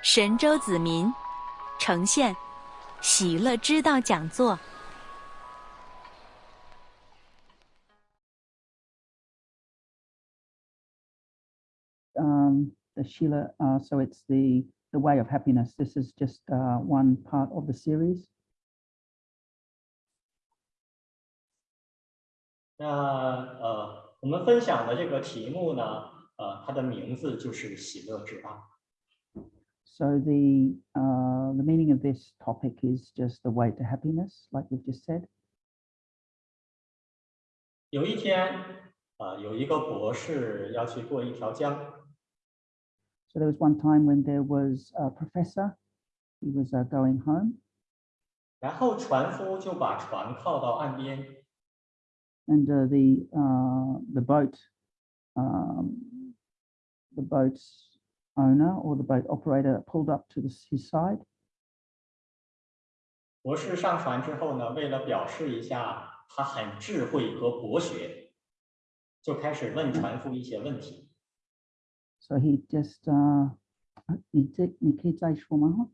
神州子民呈现喜乐之道讲座。um, the Sheila, uh, so it's the the way of happiness. This is just uh, one part of the series. 那呃，我们分享的这个题目呢，呃，它的名字就是喜乐之道。So the uh, the meaning of this topic is just the way to happiness, like we've just said. 有一天，呃，有一个博士要去过一条江， So there was one time when there was a professor. He was uh, going home, 然后船夫就把船靠到岸边， and uh, the uh, the boat um, the boat's owner or the boat operator pulled up to the, his side. 博士上船之后呢，为了表示一下他很智慧和博学，就开始问船夫一些问题。 So he just uh, 你这你可以再说吗？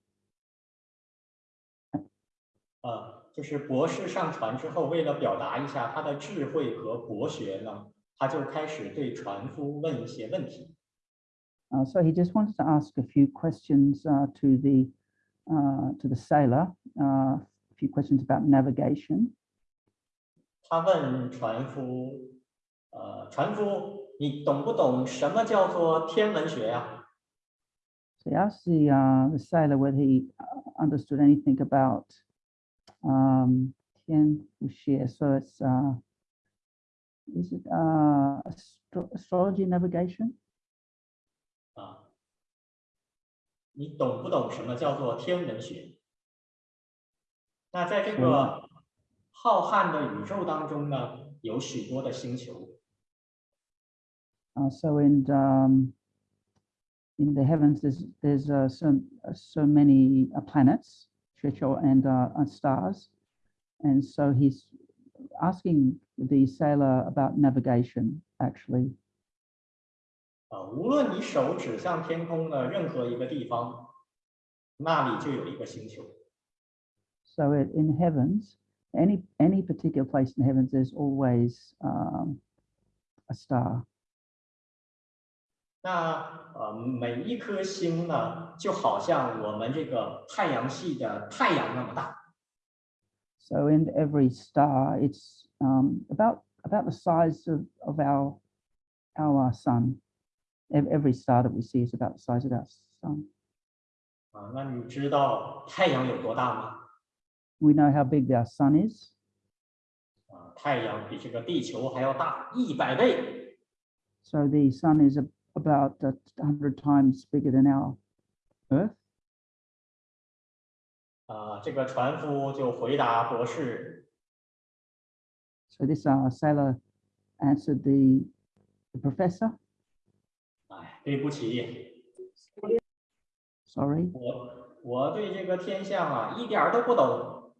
呃，就是博士上船之后，为了表达一下他的智慧和博学呢，他就开始对船夫问一些问题。 Uh, so he just wanted to ask a few questions uh, to the uh, to the sailor, uh, a few questions about navigation. 他问船夫：“呃，船夫，你懂不懂什么叫做天文学呀、 So he asked the uh, the sailor whether he uh, understood anything about um, Tian Wuxie. So it's uh, is it uh, astro- astrology navigation? 你懂不懂什么叫做天文学？那在这个浩瀚的宇宙当中呢，有许多的星球， Uh, so in um, in the heavens, there's there's uh, so uh, so many uh, planets, Checho and uh, and stars, and so he's asking the sailor about navigation. Actually, 啊，无论你手指向天空的任何一个地方，那里就有一个星球。 so it, in heavens, any any particular place in heavens, there's always um, a star. 那呃，每一颗星呢，就好像我们这个太阳系的太阳那么大。 So in every star, it's um, about about the size of, of our our sun. Ev- Every star that we see is about the size of our sun. 啊，那你知道太阳有多大吗？ We know how big our sun is. 啊，太阳比这个地球还要大一百倍。 So the sun is a, about a hundred times bigger than our Earth. 啊，这个船夫就回答博士 So this uh, sailor answered the the professor. 哎，对不起， Sorry. 我我对这个天象啊一点儿都不懂。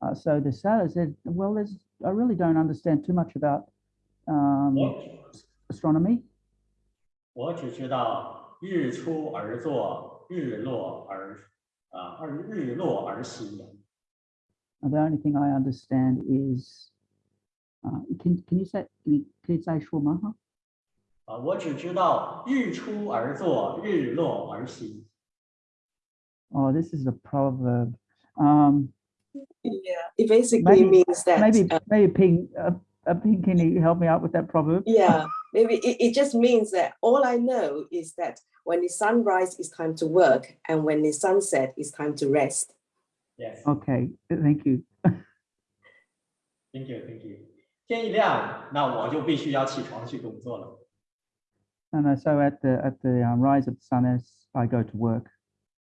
Uh, so the sailor said, "Well, there's I really don't understand too much about um, 我 astronomy. 我只知道日出而作，日落而啊，而日落而息的。 And the only thing I understand is, uh, can can you say can you, can you say Shwamaha? 啊，我只知道日出而作，日落而息。 Oh, this is a proverb. Um, Yeah, it basically Maybe- means that. maybe uh, maybe Ping, uh, uh, Ping, can you help me out with that proverb? yeah, maybe it, it just means that all I know is that when the sunrise is time to work and when the sunset is time to rest. Yes, Okay, thank you. thank you, thank you。天一亮，那我就必须要起床去工作了。 And uh, so at the at the um, rise of the sun, as I go to work,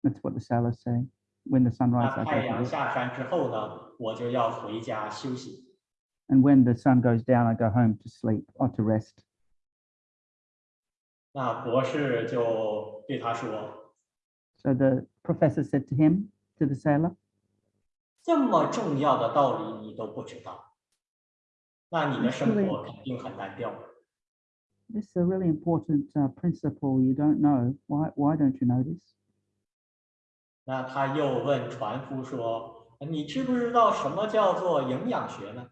that's what the sailor's saying. When the sun 那 rises, I 太 go to 阳 work. 下山之后呢，我就要回家休息。 And when the sun goes down, I go home to sleep or to rest. 那博士就对他说 So the professor said to him, to the sailor,：“ 这么重要的道理你都不知道，那你的生对活肯定很单调。 This is a really important uh, principle you don't know. Why, why don't you know this? 那他又问船夫说：“你知不知道什么叫做营养学呢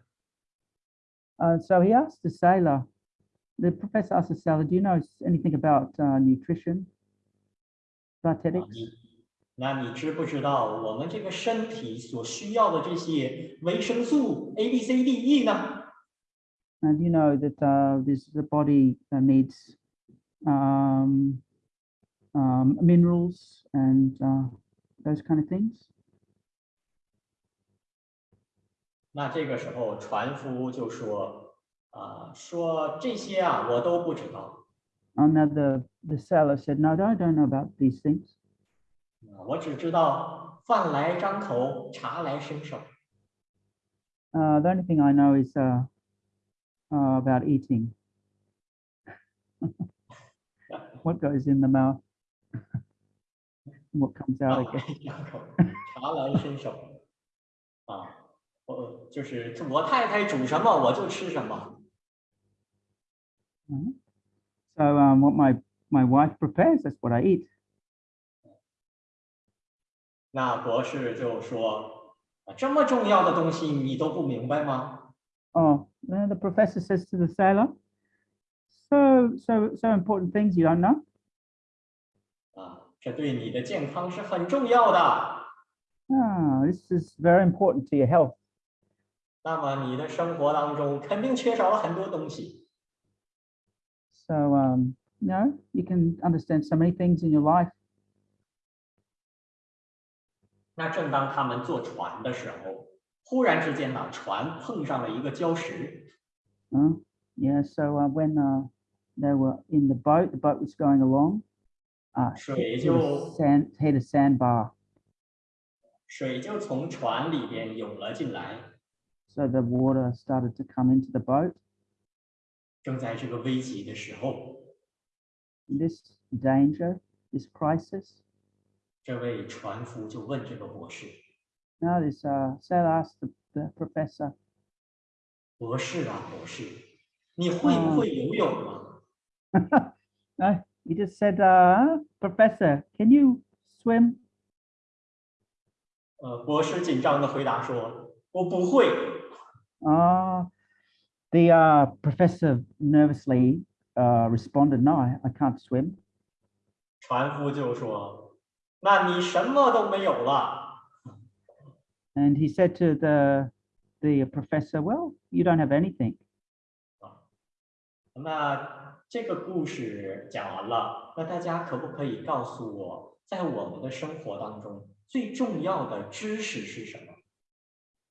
Uh, so he asked the sailor, the professor asked the sailor, do you know anything about uh, nutrition, 啊 dietetics? 你那你知不知道我们这个身体所需要的这些维生素 A、B、C、D、E 呢？ And you know that uh, this the body uh, needs um, um, minerals and uh, those kind of things. 那这个时候船夫就说：“啊、说这些啊，我都不知道， And now the, the sailor said, no, I don't know about these things. 啊我只知道饭来张口，茶来伸手。 Uh, the only thing I know is uh, uh, about eating. what goes in the mouth, and what comes 饭 out 来 again. 张口，茶来伸手。啊，我就是我太太煮什么我就吃什么。 Mhm. So um, what my my wife prepares, that's what I eat. 那博士就说：“啊，这么重要的东西你都不明白吗？ Oh, then the professor says to the sailor, "So so so important things you don't know." 啊，这对你的健康是很重要的。 Ah, this is very important to your health. 那么你的生活当中肯定缺少了很多东西。 So um, you know, you can understand so many things in your life. 那正当他们坐船的时候， 忽然之间呢，船碰上了一个礁石，Uh, yeah, so uh, when uh, they were in the boat, the boat was going along, uh, hit, you- a sand, hit a sandbar. 水就从船里边涌了进来。So the water started to come into the boat. 正在这个危急的时候，this danger, this crisis, 这位船夫就问这个博士 now this uh, sailor asked the, the professor, 博士啊，博士，你会不会游泳啊？ no, he just said, uh, Professor, can you swim? 呃，博士紧张的回答说：“我不会。 Uh, the uh, professor nervously uh, responded, No, I, I can't swim. ”船夫就说：“那你什么都没有了。 And he said to the, the professor, Well, you don't have anything. ”那这个故事讲完了，那大家可不可以告诉我，在我们的生活当中最重要的知识是什么？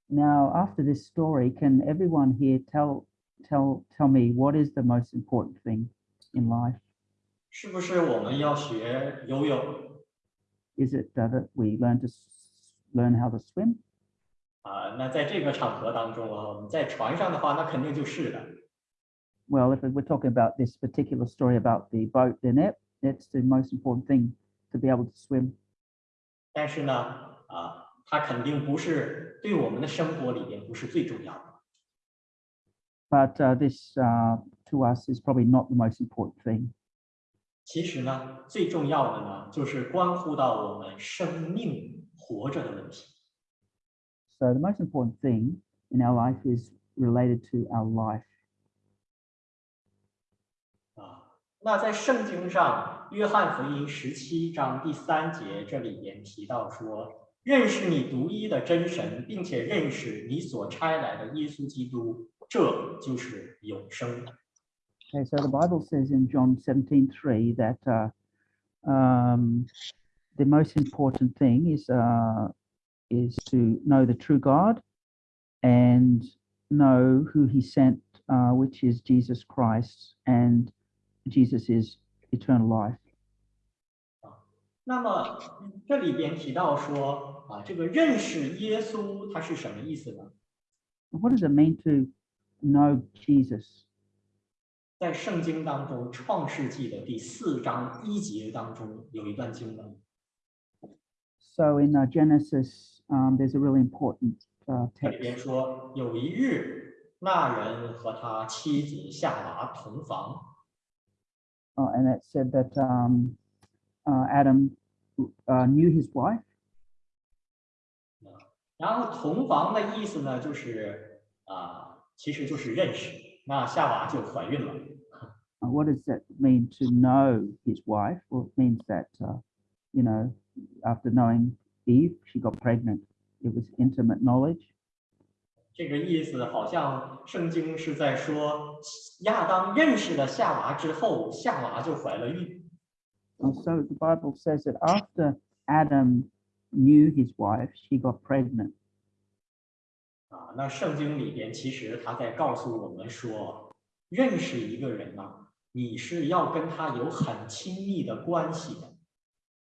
Now, after this story, can everyone here tell, tell, tell me what is the most important thing in life? 是不是我们要学游泳 Is it uh, that we learn to s- learn how to swim? 啊、那在这个场合当中啊，我们在船上的话，那肯定就是的。Well, if we're talking about this particular story about the boat, then it, it's the most important thing to be able to swim. 但是呢，啊，它肯定不是对我们的生活里边不是最重要的。But uh, this uh, to us is probably not the most important thing. 其实呢，最重要的呢，就是关乎到我们生命活着的问题。So the most important thing in our life is related to our life. 啊，那在圣经上，约翰福音十七章第三节这里边提到说，认识你独一的真神，并且认识你所差来的耶稣基督，这就是永生。 Okay, so the Bible says in John 17:3 that uh, um, the most important thing is uh, is to know the true God and know who He sent, uh, which is Jesus Christ, and Jesus is eternal life. 那么这里边提到说啊，这个认识耶稣，它是什么意思呢？ What does it mean to know Jesus? 在圣经当中，《创世纪》的第四章一节当中有一段经文， So in uh, Genesis, um, there's a really important uh, 这里边 text. 说，有一日，那人和他妻子夏娃同房， Uh, and it said that um, uh, Adam uh, knew his wife 然后同房的意思呢，就是啊、其实就是认识。那夏娃就怀孕了。 Uh, what does that mean to know his wife? Well, it means that, uh, you know, after knowing Eve, she got pregnant. It was intimate knowledge. 这个意思好像圣经是在说，亚当认识了夏娃之后，夏娃就怀了孕。 And so the Bible says that after Adam knew his wife, she got pregnant. 啊，那圣经里边其实他在告诉我们说，认识一个人呢、你是要跟他有很亲密的关系的。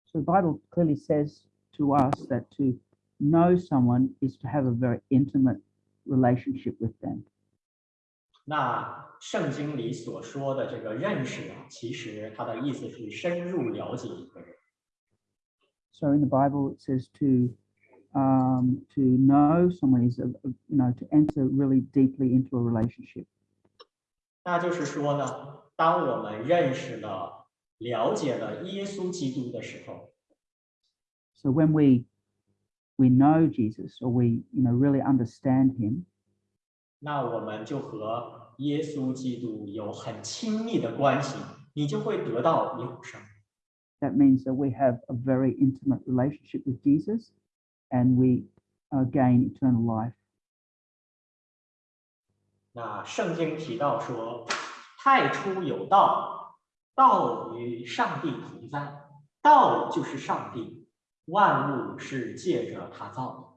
So the Bible clearly says to us that to know someone is to have a very intimate relationship with them. 那圣经里所说的这个认识啊，其实它的意思是深入了解一个人。 So in the Bible, it says to um, to know someone is, a, a- you know, to enter really deeply into a relationship. 那就是说呢，当我们认识了、了解了耶稣基督的时候， So when we we know Jesus or we, you know, really understand him, 那我们就和耶稣基督有很亲密的关系，你就会得到永生。 that means that we have a very intimate relationship with Jesus and we uh, gain eternal life. 那圣经提到说，太初有道，道与上帝同在，道就是上帝， 万物是借着他造的。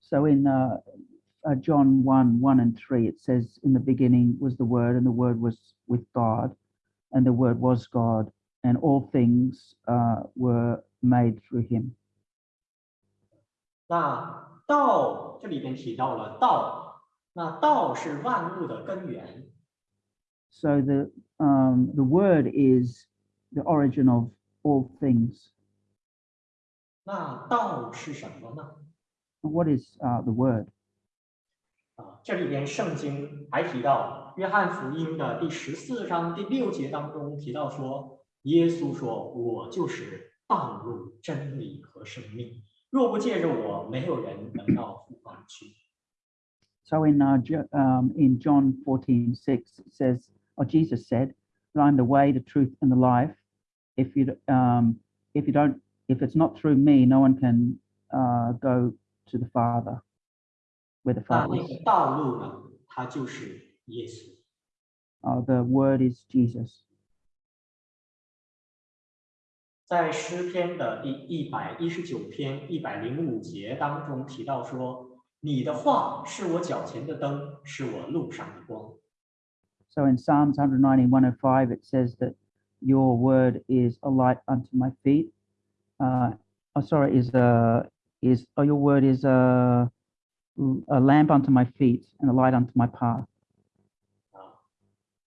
So in uh, uh, John 1 1 and 3, it says, In the beginning was the Word, and the Word was with God, and the Word was God, and all things uh, were made through him. 那道这里边提到了道，那道是万物的根源。 So the, um, the Word is the origin of all things. 那道是什么呢？ And what is uh, the Word? 啊，这里边圣经还提到，约翰福音的第十四章第六节当中提到说，耶稣说：“我就是道路、真理和生命，若不借着我，没有人能到父方去。 So in uh, Jo- um, in John 14, 6, it says, or Jesus said, that I'm the way, the truth, and the life. If you d- um, if you don't, if it's not through me, no one can uh, go to the Father, where the 那 Father 那 is. 个道路呢，它就是耶稣。 Uh, the Word is Jesus. 在诗篇的第一百一十九篇一百零五节当中提到说：“你的话是我脚前的灯，是我路上的光。” So in Psalms 190, 105, it says that your word is a light unto my feet. Uh, oh, sorry, is a is oh, your word is a a lamp unto my feet and a light unto my path. 啊，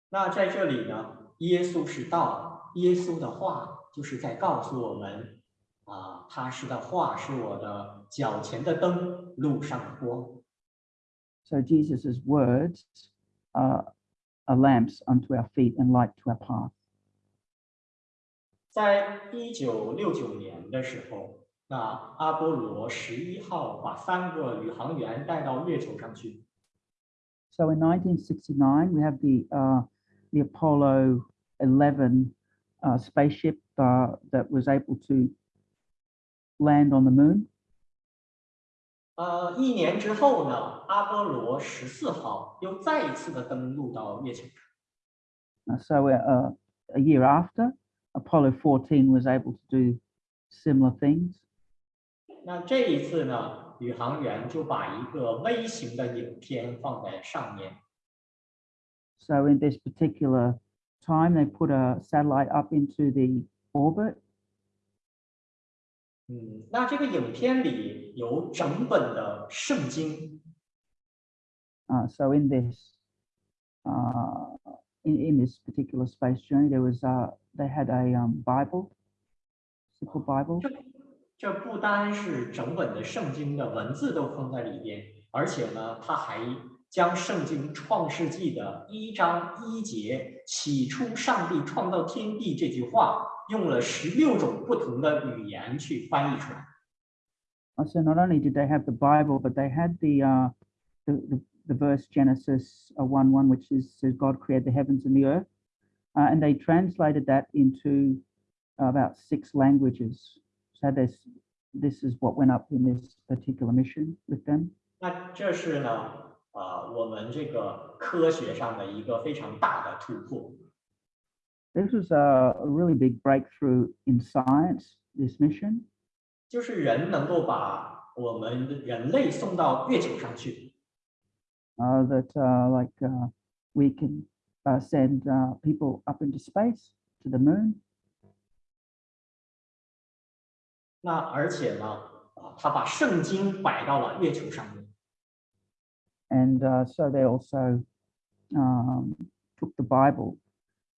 那在这里呢，耶稣是道，耶稣的话就是在告诉我们，啊，他是的话是我的脚前的灯，路上的光。 So Jesus' words are, are lamps unto our feet and light to our path. 在一九六九年的时候，那阿波罗十一号把三个宇航员带到月球上去。 So in 1969, we have the uh, the Apollo 11 uh, spaceship uh, that was able to land on the moon. 呃，一年之后呢，阿波罗十四号又再一次的登陆到月球上。 Uh, so uh, a year after, Apollo 14 was able to do similar things. 那这一次呢，宇航员就把一个微型的影片放在上面， So in this particular time, they put a satellite up into the orbit. 嗯，那这个影片里有整本的圣经， Uh, so in this uh, in, in this particular space journey, there was uh, they had a um, Bible, simple Bible. 这这不单是整本的圣经的文字都放在里边，而且呢，他还将圣经创世纪的一章一节“起初上帝创造天地”这句话，用了十六种不同的语言去翻译出来。 Uh, So not only did they have the Bible, but they had the, uh, the, the, the verse Genesis uh, 1 1, which is says God created the heavens and the earth. Uh, and they translated that into about six languages. So this, this is what went up in this particular mission with them. 那这是呢，啊、我们这个科学上的一个非常大的突破。 This was a, a really big breakthrough in science, this mission. 就是人能够把我们人类送到月球上去， uh, that uh, like uh, we can uh, send uh, people up into space to the moon. 那而且呢，啊，他把圣经摆到了月球上面， And uh, so they also um, took the Bible.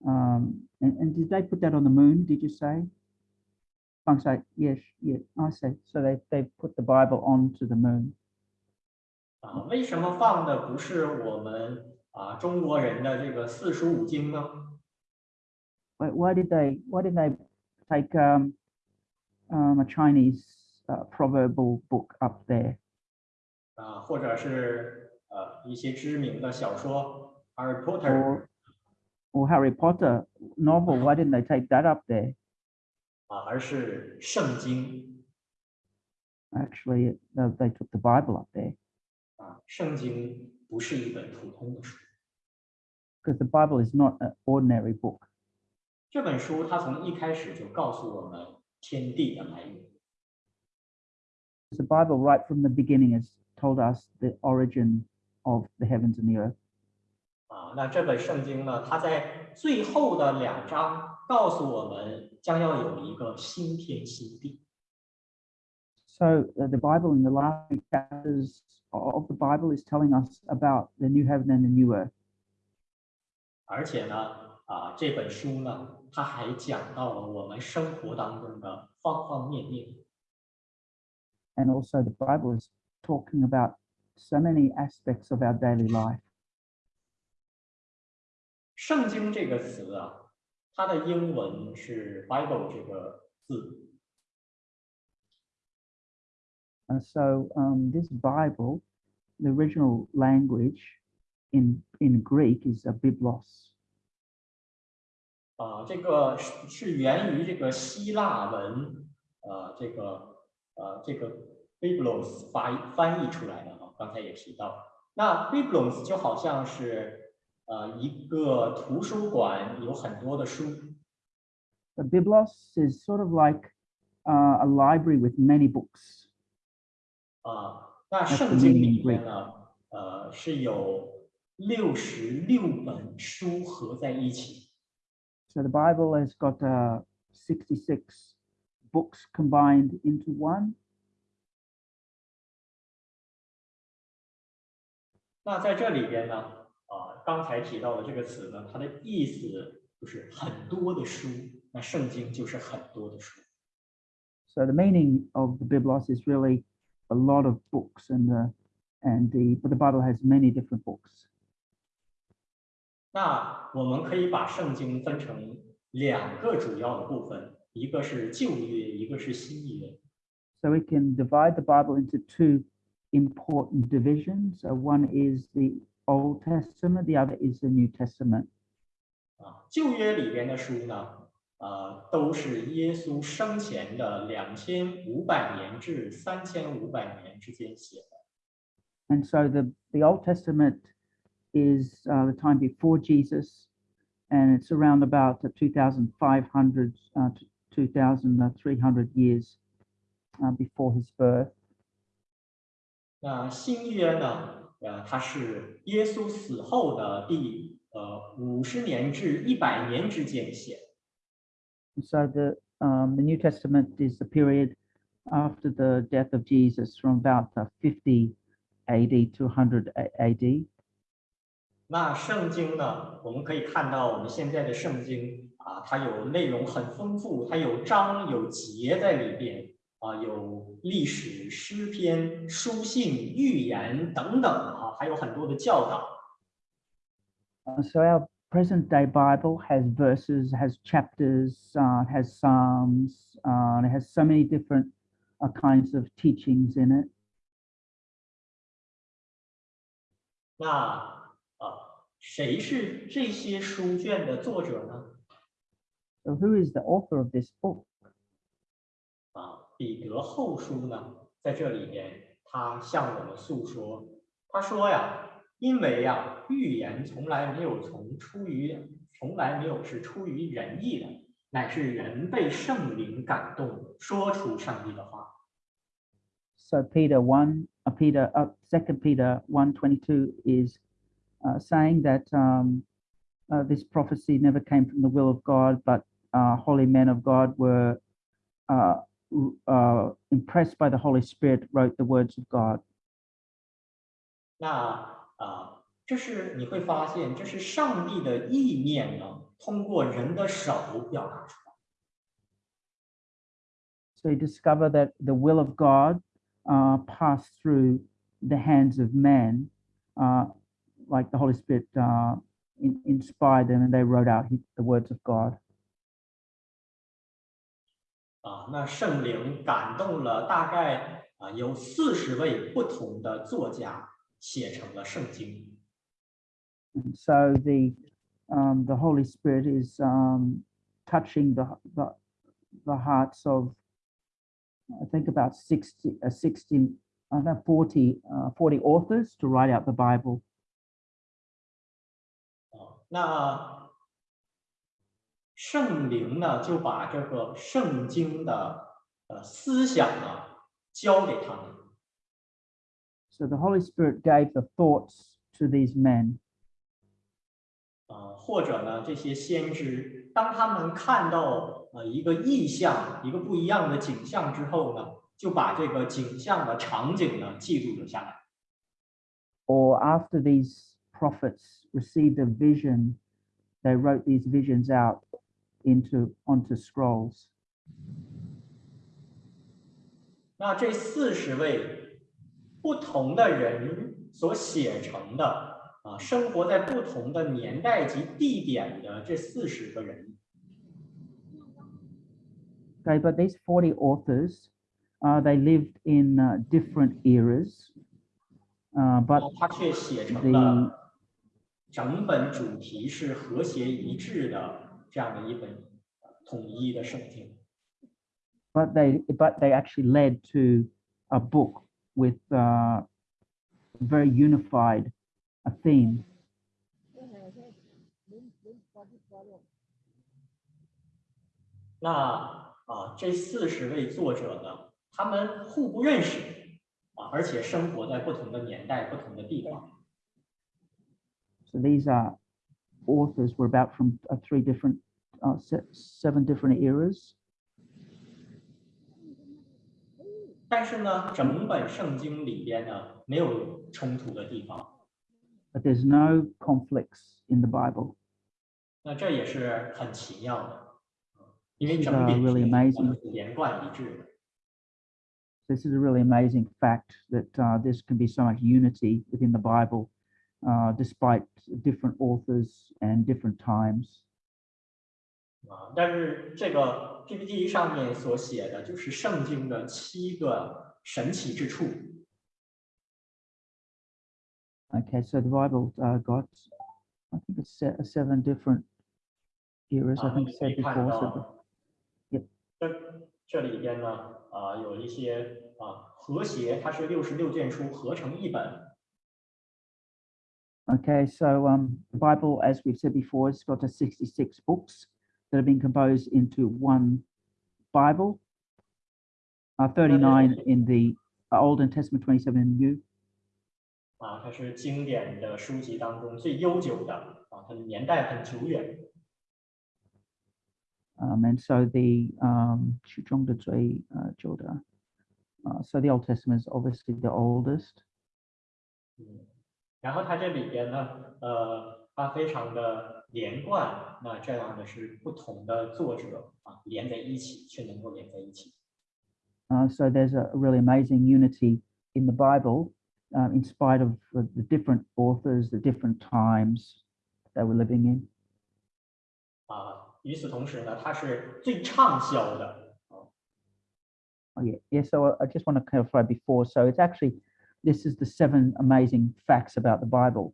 Um, and, and did they put that on the moon? Did you say? I'm sorry. Yes. Yeah. I say. So they they put the Bible onto the moon. 啊，为什么放的不是我们啊中国人的这个四书五经呢？ Why, why did they Why did they take um, um, a Chinese uh, proverbial book up there? 啊，或者是呃一些知名的小说《Harry Potter》 or or Harry Potter novel. Why didn't they take that up there? 啊，而是圣经 Actually, uh, they took the Bible up there 啊， 圣经不是一本普通的书。 because the Bible is not an ordinary book. 这本书它从一开始就告诉我们天地的来源。 The Bible, right from the beginning, has told us the origin of the heavens and the earth. 啊，那这本圣经呢，它在最后的两章告诉我们将要有一个新天新地。 So uh, the Bible, in the last few chapters of the Bible, is telling us about the new heaven and the new earth. 而且呢，啊，这本书呢，它还讲到了我们生活当中的方方面面。 And also, the Bible is talking about so many aspects of our daily life. 圣经这个词啊，它的英文是 Bible 这个字， And so, um, this Bible, the original language in in Greek is a biblos. 啊，这个是是源于这个希腊文，呃，这个呃这个 Biblos 发翻译出来的啊，刚才也提到，那 Biblos 就好像是呃一个图书馆有很多的书， The biblos is sort of like uh, a library with many books. 啊，那 That's 圣 the 经 meaning 里 in 面 Greek. 呢，呃是有六十六本书合在一起， So the Bible has got uh, 66 books combined into one. 那在这里边呢，啊，刚才提到的这个词呢，它的意思就是很多的书，那圣经就是很多的书。 So the meaning of the biblos is really a lot of books, and the and the but the Bible has many different books. 那我们可以把圣经分成两个主要的部分，一个是旧约，一个是新约。 So we can divide the Bible into two important divisions. Uh, one is the Old Testament, the other is the New Testament. 啊，旧约里边的书呢， 呃，都是耶稣生前的两千五百年至三千五百年之间写的。And so the, the Old Testament is uh, the time before Jesus, and it's around about uh, 2,500 uh, to 2,300 years uh, before his birth. 那新约呢，呃，它是耶稣死后的第呃五十年至一百年之间写的。And so the, um, the New Testament is the period after the death of Jesus from about uh, 50 AD to 100 A- AD. 那圣经呢，我们可以看到我们现在的圣经啊，它有内容很丰富，它有章有节在里边啊，有历史、诗篇、书信、预言等等啊，还有很多的教导。 Uh, so our present day Bible has verses, has chapters, uh, has psalms, uh, and it has so many different uh, kinds of teachings in it. 那呃，谁是这些书卷的作者呢？ So who is the author of this book? 啊，彼得后书呢，在这里边，他向我们诉说，他说呀， 因为呀，预言从来没有从出于，从来没有是出于人意的，乃是人被圣灵感动，说出上帝的话。 So Peter one, uh, Peter, uh, Second Peter one twenty two is uh, saying that um, uh, this prophecy never came from the will of God, but uh, holy men of God were uh, r- uh, impressed by the Holy Spirit, wrote the words of God. 那 啊，这是你会发现，这是上帝的意念呢，通过人的手表达出来。So you discover that the will of God uh, passed through the hands of men, uh, like the Holy Spirit uh, in, inspired them, and they wrote out the words of God. 啊，那圣灵感动了大概啊有四十位不同的作家，写成了圣经。 And so the um, the Holy Spirit is um, touching the, the the hearts of I think about 60, uh, 60 I don't know, 40, uh, 40 authors to write out the Bible. 啊，那圣灵呢就把这个圣经的呃思想呢交给他们。 So the Holy Spirit gave the thoughts to these men. 啊，或者呢，这些先知，当他们看到呃一个意象、一个不一样的景象之后呢，就把这个景象的场景呢记录了下来。 or after these prophets received a vision, they wrote these visions out into onto scrolls. 那这四十位 不同的人所写成的啊，生活在不同的年代及地点的这四十个人， Okay, but these 40 authors, uh, they lived in uh, different eras, uh, 那 but 他却写成 the 了整本主题是和谐一致的这样的一本呃统一的圣经。 but they but they actually led to a book with uh, very unified a theme. 那啊，这四十位作者呢，他们互不认识啊，而且生活在不同的年代、不同的地方。 So these are authors were about from uh, three different, uh, se- seven different eras. 但是呢，整本圣经里边呢，没有冲突的地方。 but there's no conflicts in the Bible. 那这也是很奇妙的，因为是整本 really 圣经 amazing. 都是连贯一致的。 This is a really amazing fact that uh, this can be so much unity within the Bible, uh, despite different authors and different times. 啊，但是这个 PPT 上面所写的就是圣经的七个神奇之处。Okay, so the Bible uh, got, I think it's se- seven different eras. 啊 I think said before. Yep.，这这里边呢，啊，有一些啊和谐，它是六十六卷书合成一本。Okay, so um, the Bible, as we've said before, has got a 66 books that have been composed into one Bible. Uh, 39 in the Old and Testament, 27 in the New. 啊，它是经典的书籍当中最悠久的啊，它的年代很久远。 Um, and so the um, 许中的最, uh, 久的, uh, so the Old Testament is obviously the oldest. 嗯，然后它这里边呢，呃， 它非常的连贯，那这样的是不同的作者啊连在一起，却能够连在一起。 Uh, so there's a really amazing unity in the Bible, um, in spite of the, the different authors, the different times they were living in. 啊，与此同时呢，它是最畅销的啊， Oh, yeah, yeah. So I, I just want to clarify before. So it's actually this is the seven amazing facts about the Bible.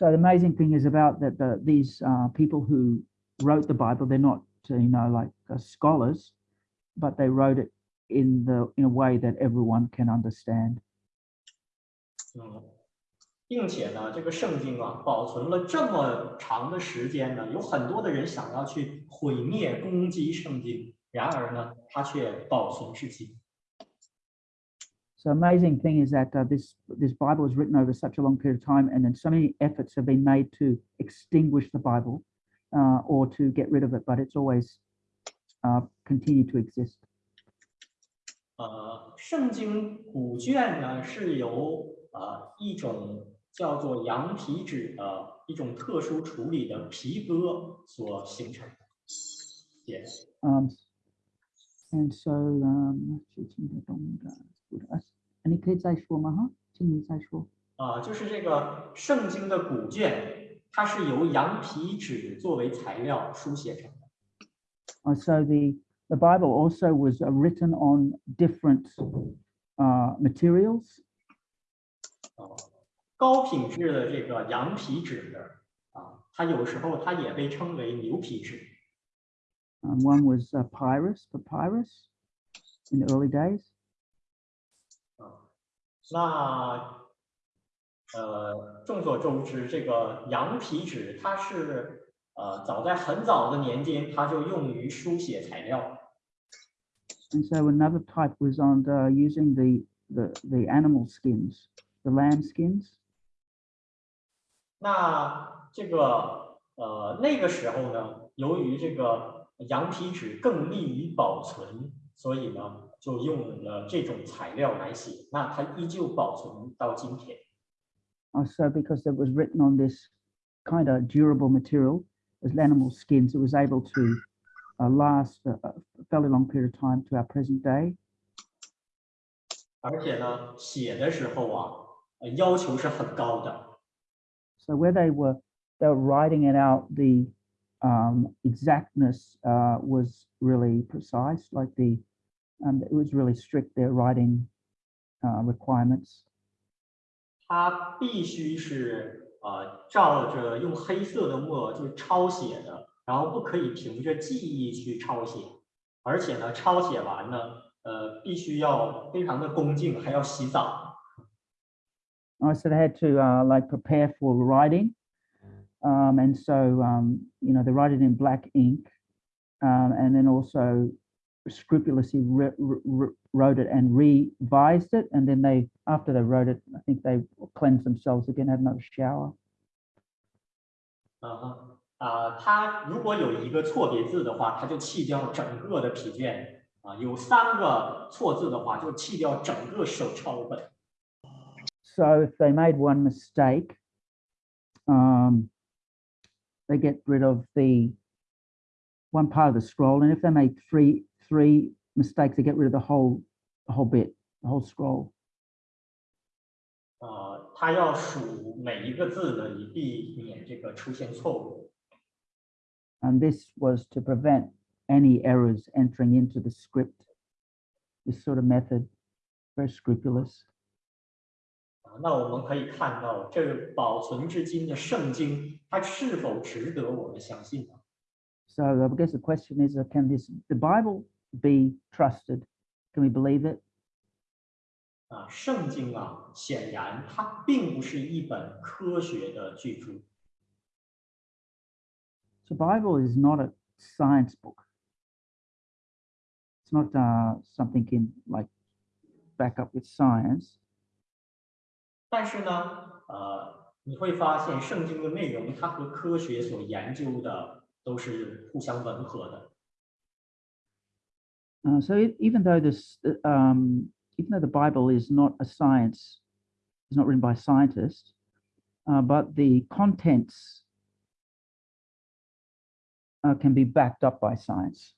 So the amazing thing is about that the, these uh, people who wrote the Bible, they're not uh, you know like uh, scholars, but they wrote it in the in a way that everyone can understand. 嗯，并且呢，这个圣经啊，保存了这么长的时间呢，有很多的人想要去毁灭、攻击圣经，然而呢，它却保存至今。 So amazing thing is that uh, this this Bible is written over such a long period of time, and then so many efforts have been made to extinguish the Bible uh, or to get rid of it, but it's always uh, continued to exist. 呃，圣经古卷呢是由呃一种叫做羊皮纸的一种特殊处理的皮革所形成的。写的 Um, and so um, 你可以再说吗？哈，请你再说。啊、就是这个圣经的古卷，它是由羊皮纸作为材料书写成的。 Uh, so the the Bible also was uh, written on different uh, materials. 啊，高品质的这个羊皮纸啊，它有时候它也被称为牛皮纸。 Um, one was uh, papyrus, papyrus in the early days. 啊，那呃，众所周知，这个羊皮纸它是呃，早在很早的年间，它就用于书写材料。And so another type was on uh, using the, the the animal skins, the lamb skins. 那这个呃那个时候呢，由于这个羊皮纸更利于保存，所以呢就用了这种材料来写。那它依旧保存到今天。 Uh, so because it was written on this kind of durable material as animal skins, it was able to uh, last a, a fairly long period of time to our present day. 而且呢，写的时候啊，呃要求是很高的。 So where they were, they were writing it out, the um, exactness uh, was really precise. Like the, um, it was really strict. Their writing uh, requirements. 它必须是呃照着用黑色的墨就抄写的，然后不可以凭着记忆去抄写，而且呢，抄写完呢，呃，必须要非常的恭敬，还要洗澡。 Uh, so they had to uh, like prepare for writing, um, and so um, you know they write it in black ink, um, and then also scrupulously re- re- wrote it and revised it, and then they after they wrote it, I think they cleansed themselves again, had another shower. 啊哈啊，它如果有一个错别字的话，它就弃掉整个的皮卷啊；有三个错字的话，就弃掉整个手抄本。 So if they made one mistake, um, they get rid of the one part of the scroll, and if they made three three mistakes, they get rid of the whole the whole bit, the whole scroll. 呃，它要数每一个字呢，以避免这个出现错误。 And this was to prevent any errors entering into the script. This sort of method, very scrupulous. 啊，那我们可以看到，这个保存至今的圣经，它是否值得我们相信呢？ So I guess the question is, uh, can this the Bible be trusted? Can we believe it? 啊，圣经啊，显然它并不是一本科学的巨着。 The Bible is not a science book. It's not uh, something in like back up with science. 但是呢，呃，你会发现圣经的内容，它和科学所研究的都是互相吻合的。 Uh, so e- even though this, uh, um, even though the Bible is not a science, it's not written by scientists, uh, but the contents uh, can be backed up by science.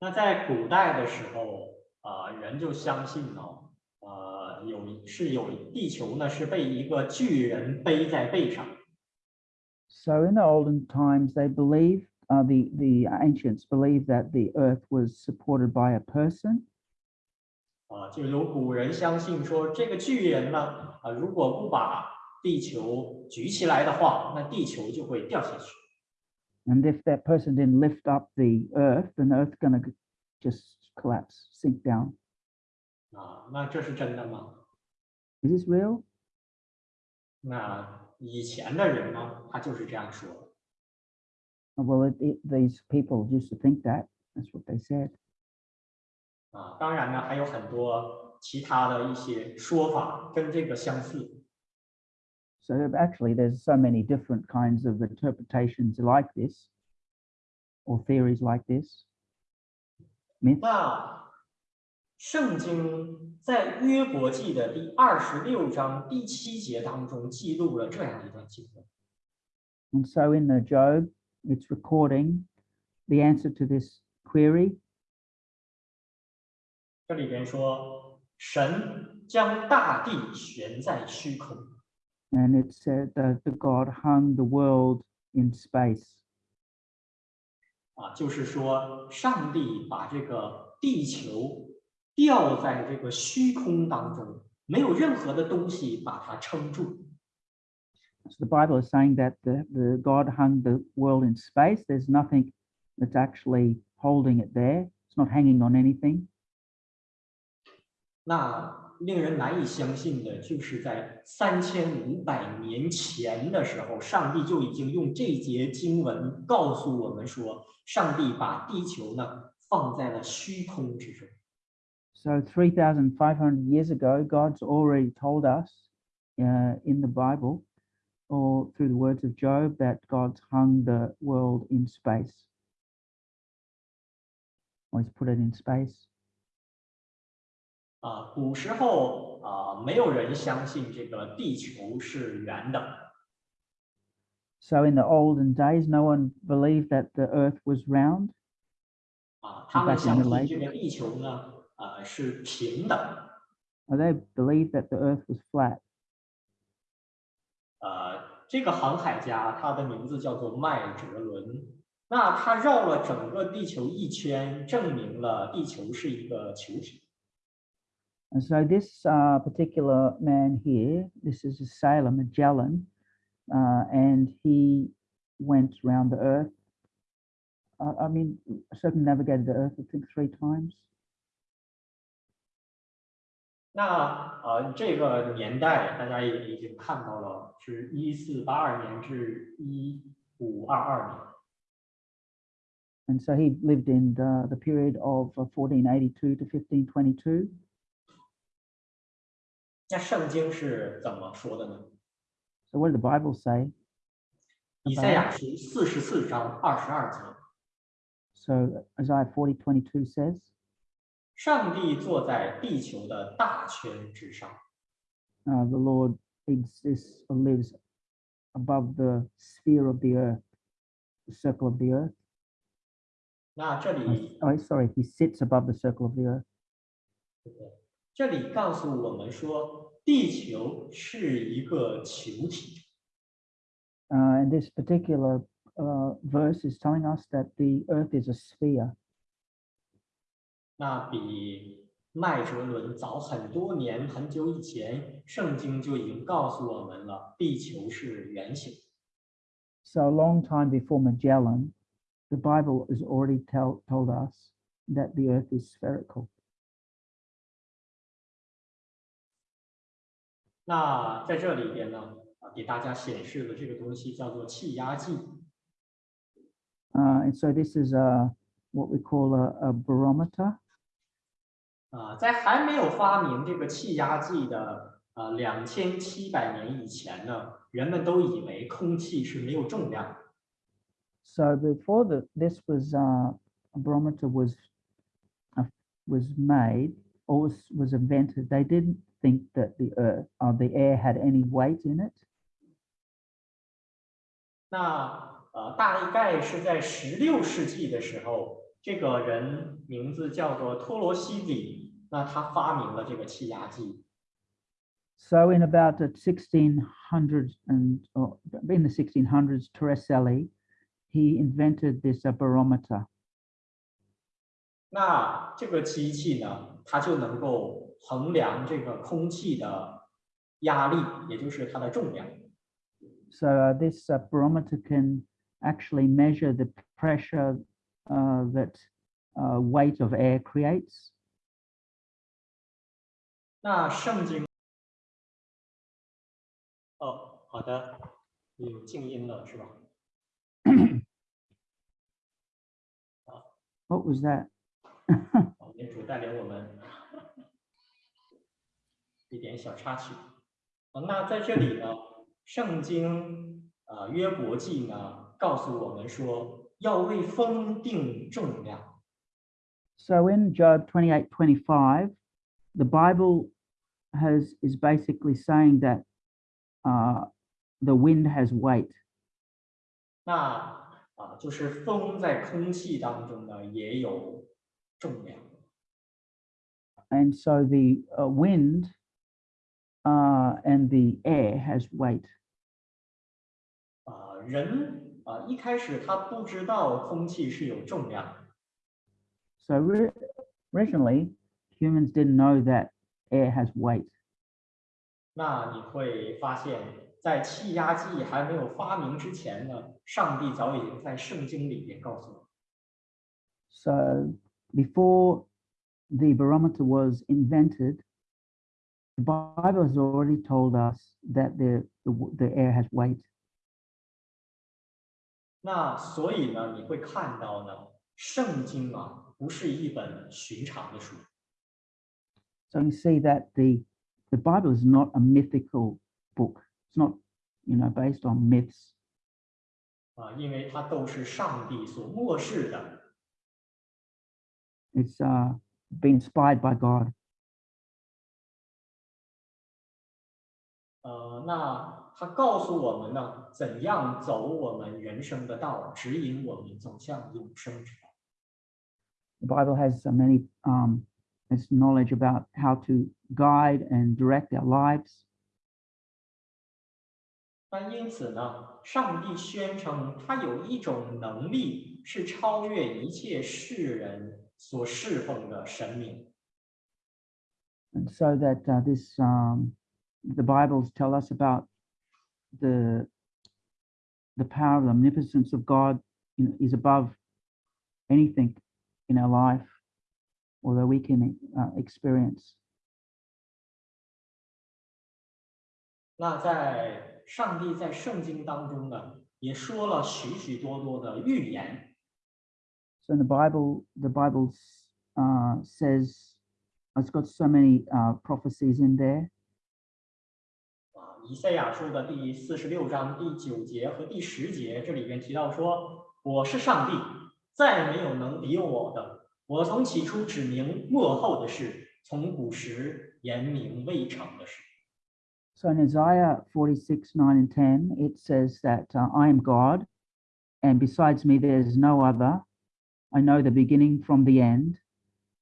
那在古代的时候，啊、人就相信呢，呃，有是有地球呢是被一个巨人背在背上， So in the olden times, they believed, uh, the, the ancients believed that the earth was supported by a person. 啊、就有古人相信说，这个巨人呢，啊、如果不把地球举起来的话，那地球就会掉下去。 And if that person didn't lift up the earth, then the earth's going to just collapse, sink down. 啊，那这是真的吗？ Is this real? 那以前的人呢，他就是这样说的。 Uh, Well, it, it, these people used to think that. That's what they said. 啊，当然呢，还有很多其他的一些说法跟这个相似。 So actually, there's so many different kinds of interpretations like this, or theories like this. Myths. 那圣经在约伯记的第二十六章第七节当中记录了这样一段经文。 And so in the Job, it's recording the answer to this query. 这里边说，神将大地悬在虚空。And it said that the God hung the world in space. 啊，就是说，上帝把这个地球吊在这个虚空当中，没有任何的东西把它撑住。So the Bible is saying that the, the God hung the world in space. There's nothing that's actually holding it there. It's not hanging on anything. 那令人难以相信的，就是在三千五百年前的时候，上帝就已经用这节经文告诉我们说，上帝把地球呢放在了虚空之中。 So 3,500 years ago, God's already told us uh, in the Bible or through the words of Job that God's hung the world in space. Or he's put it in space. 啊，古时候啊，没有人相信这个地球是圆的。 So in the olden days, no one believed that the earth was round. 啊，他们 back in 相 the 信这个地球呢，呃，是平的。 Or they believed that the earth was flat. 呃，这个航海家他的名字叫做麦哲伦。那他绕了整个地球一圈，证明了地球是一个球体。 And so this uh, particular man here, this is a sailor, Magellan, uh, and he went around the earth. Uh, I mean, circumnavigated the earth, I think, three times. 那呃，这个年代大家也已经看到了，是一四八二年至一五二二年。 And so he lived in the, the period of uh, 1482 to 1522. 那圣经是怎么说的呢？ So what did the Bible say? 以赛亚书四十四章二十二节， So Isaiah 40, 22 says, 上帝坐在地球的大圈之上。 uh, the Lord exists or lives above the sphere of the earth, the circle of the earth. 那这 Uh, 里 Oh, sorry, he sits above the circle of the earth. 这里告诉我们说，地球是一个球体。 Uh, and this particular uh, verse is telling us that the earth is a sphere. 那比麦哲伦早很多年，很久以前，圣经就已经告诉我们了，地球是圆形。 So a long time before Magellan, the Bible has already tell, told us that the earth is spherical. 那在这里边呢，啊，给大家显示的这个东西叫做气压计。 Uh, and so this is a, what we call a, a barometer. 啊，在还没有发明这个气压计的呃两千七百年以前呢，人们都以为空气是没有重量的。So before the, this was uh, a barometer was uh, was made or was, was invented, they didn't think that the earth or the air had any weight in it. 那呃，大概是在十六世纪的时候，这个人名字叫做托罗西里，那他发明了这个气压计。 So in about the 1600s and or in the 1600s, Torricelli, he invented this uh, barometer. 那这个机器呢，它就能够衡量这个空气的压力，也就是它的重量。 So uh, this uh, barometer can actually measure the pressure uh, that uh, weight of air creates. 那圣经，哦，好的，有静音了是吧？What was that? 主带领我们一点小插曲。啊，那在这里呢，圣经呃约伯记呢告诉我们说，要为风定重量。So in Job 28, 25, the Bible has is basically saying that uh, the wind has weight. 那啊，就是风在空气当中呢也有重量。 And so the uh, wind uh, and the air has weight. 啊，人啊一开始他不知道空气是有重量的。 So ri- originally, humans didn't know that air has weight. 那你会发现，在气压计还没有发明之前呢，上帝早已经在圣经里边告诉我们， So before the barometer was invented, the Bible has already told us that the, the, w- the air has weight. 那所以呢，你会看到呢，圣经啊不是一本寻常的书， So you see that the, the Bible is not a mythical book. It's not, you know, based on myths. 啊，因为它都是上帝所漠视的。 It's uh, been inspired by God. 呃，那他告诉我们呢，怎样走我们人生的道，指引我们走向永生之道。 The Bible has so many um, has knowledge about how to guide and direct our lives. 那因此呢，上帝宣称他有一种能力是超越一切世人所侍奉的神明。 And so that uh, this um, the Bibles tell us about the the power, the omnipotence of God you know, is above anything in our life, although we can uh, experience. 那在上帝在圣经当中呢，也说了许许多多的预言。 So in the Bible, the Bible s- uh, says it's got so many uh, prophecies in there. 啊，以赛亚书的第四十六章第九节和第十节，这里边提到说：“我是上帝，再没有能敌我的。 ” 我从起初指明幕后的事，从古时言明未成的事。” So in Isaiah 46, 9 and 10, it says that uh, I am God, and besides me there is no other. I know the beginning from the end,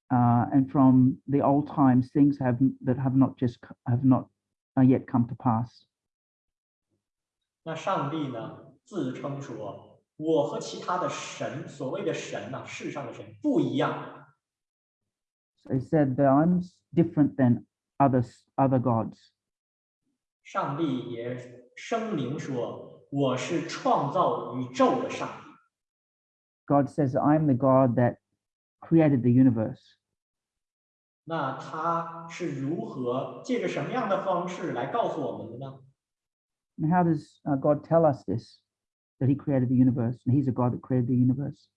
uh, and from the old times things have that have not just c- have not uh, yet come to pass. 那上帝呢，自称说：“ 我和其他的神，所谓的神呐、世上的神不一样。So he said that I'm different than others, other gods. 上帝也声明说：“我是创造宇宙的上帝。” God says I'm the God that created the universe. 那他是如何借着什么样的方式来告诉我们的呢？And how does uh, God tell us this? That he created the universe, and he's a God that created the universe.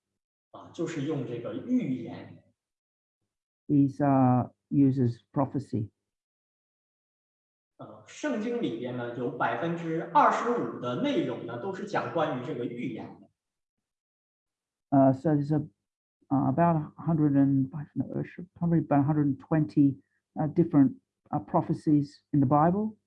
啊，就是用这个预言 He uh, uses prophecy. 呃，圣经里边呢有百分之二十五的内容呢都是讲关于这个预言的。 Uh, so there's a uh, about 100 and I don't know, uh, should- probably about 120 uh, different uh, prophecies in the Bible.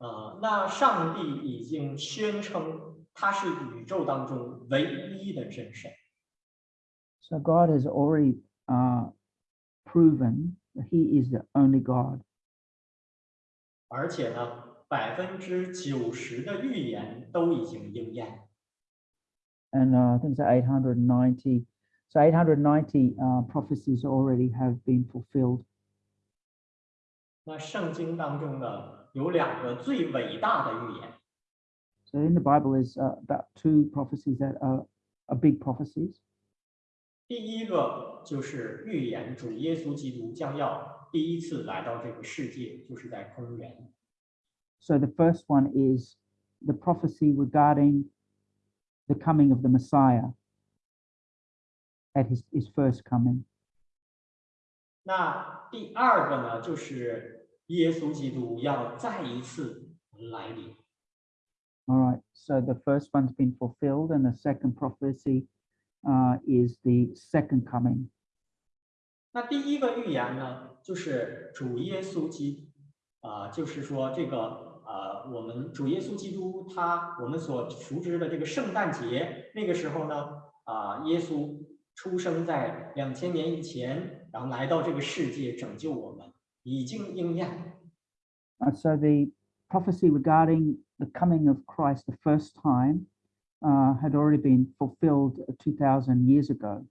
呃，那上帝已经宣称他是宇宙当中唯一的真神，So God has already uh, proven that He is the only God. 而且呢，百分之九十的预言都已经应验。And uh, I think it's 890. So 890 uh, prophecies already have been fulfilled. 那圣经当中呢，有两个最伟大的预言， So in the Bible is uh, about two prophecies that are, are big prophecies. 第一个就是预言主耶稣基督将要第一次来到这个世界，就是在公元。 So the first one is the prophecy regarding the coming of the Messiah at his, his first coming. 那第二个呢，就是 耶稣基督要再一次来临。 All right. So the first one's been fulfilled, and the second prophecy uh, is the second coming. 那第一个预言呢，就是主耶稣基，啊、就是说这个呃，我们主耶稣基督他我们所熟知的这个圣诞节，那个时候呢，啊、耶稣出生在两千年以前，然后来到这个世界拯救我们， 已经应验。 Uh, so the prophecy regarding the coming of Christ the first time uh, had already been fulfilled 2,000 years ago.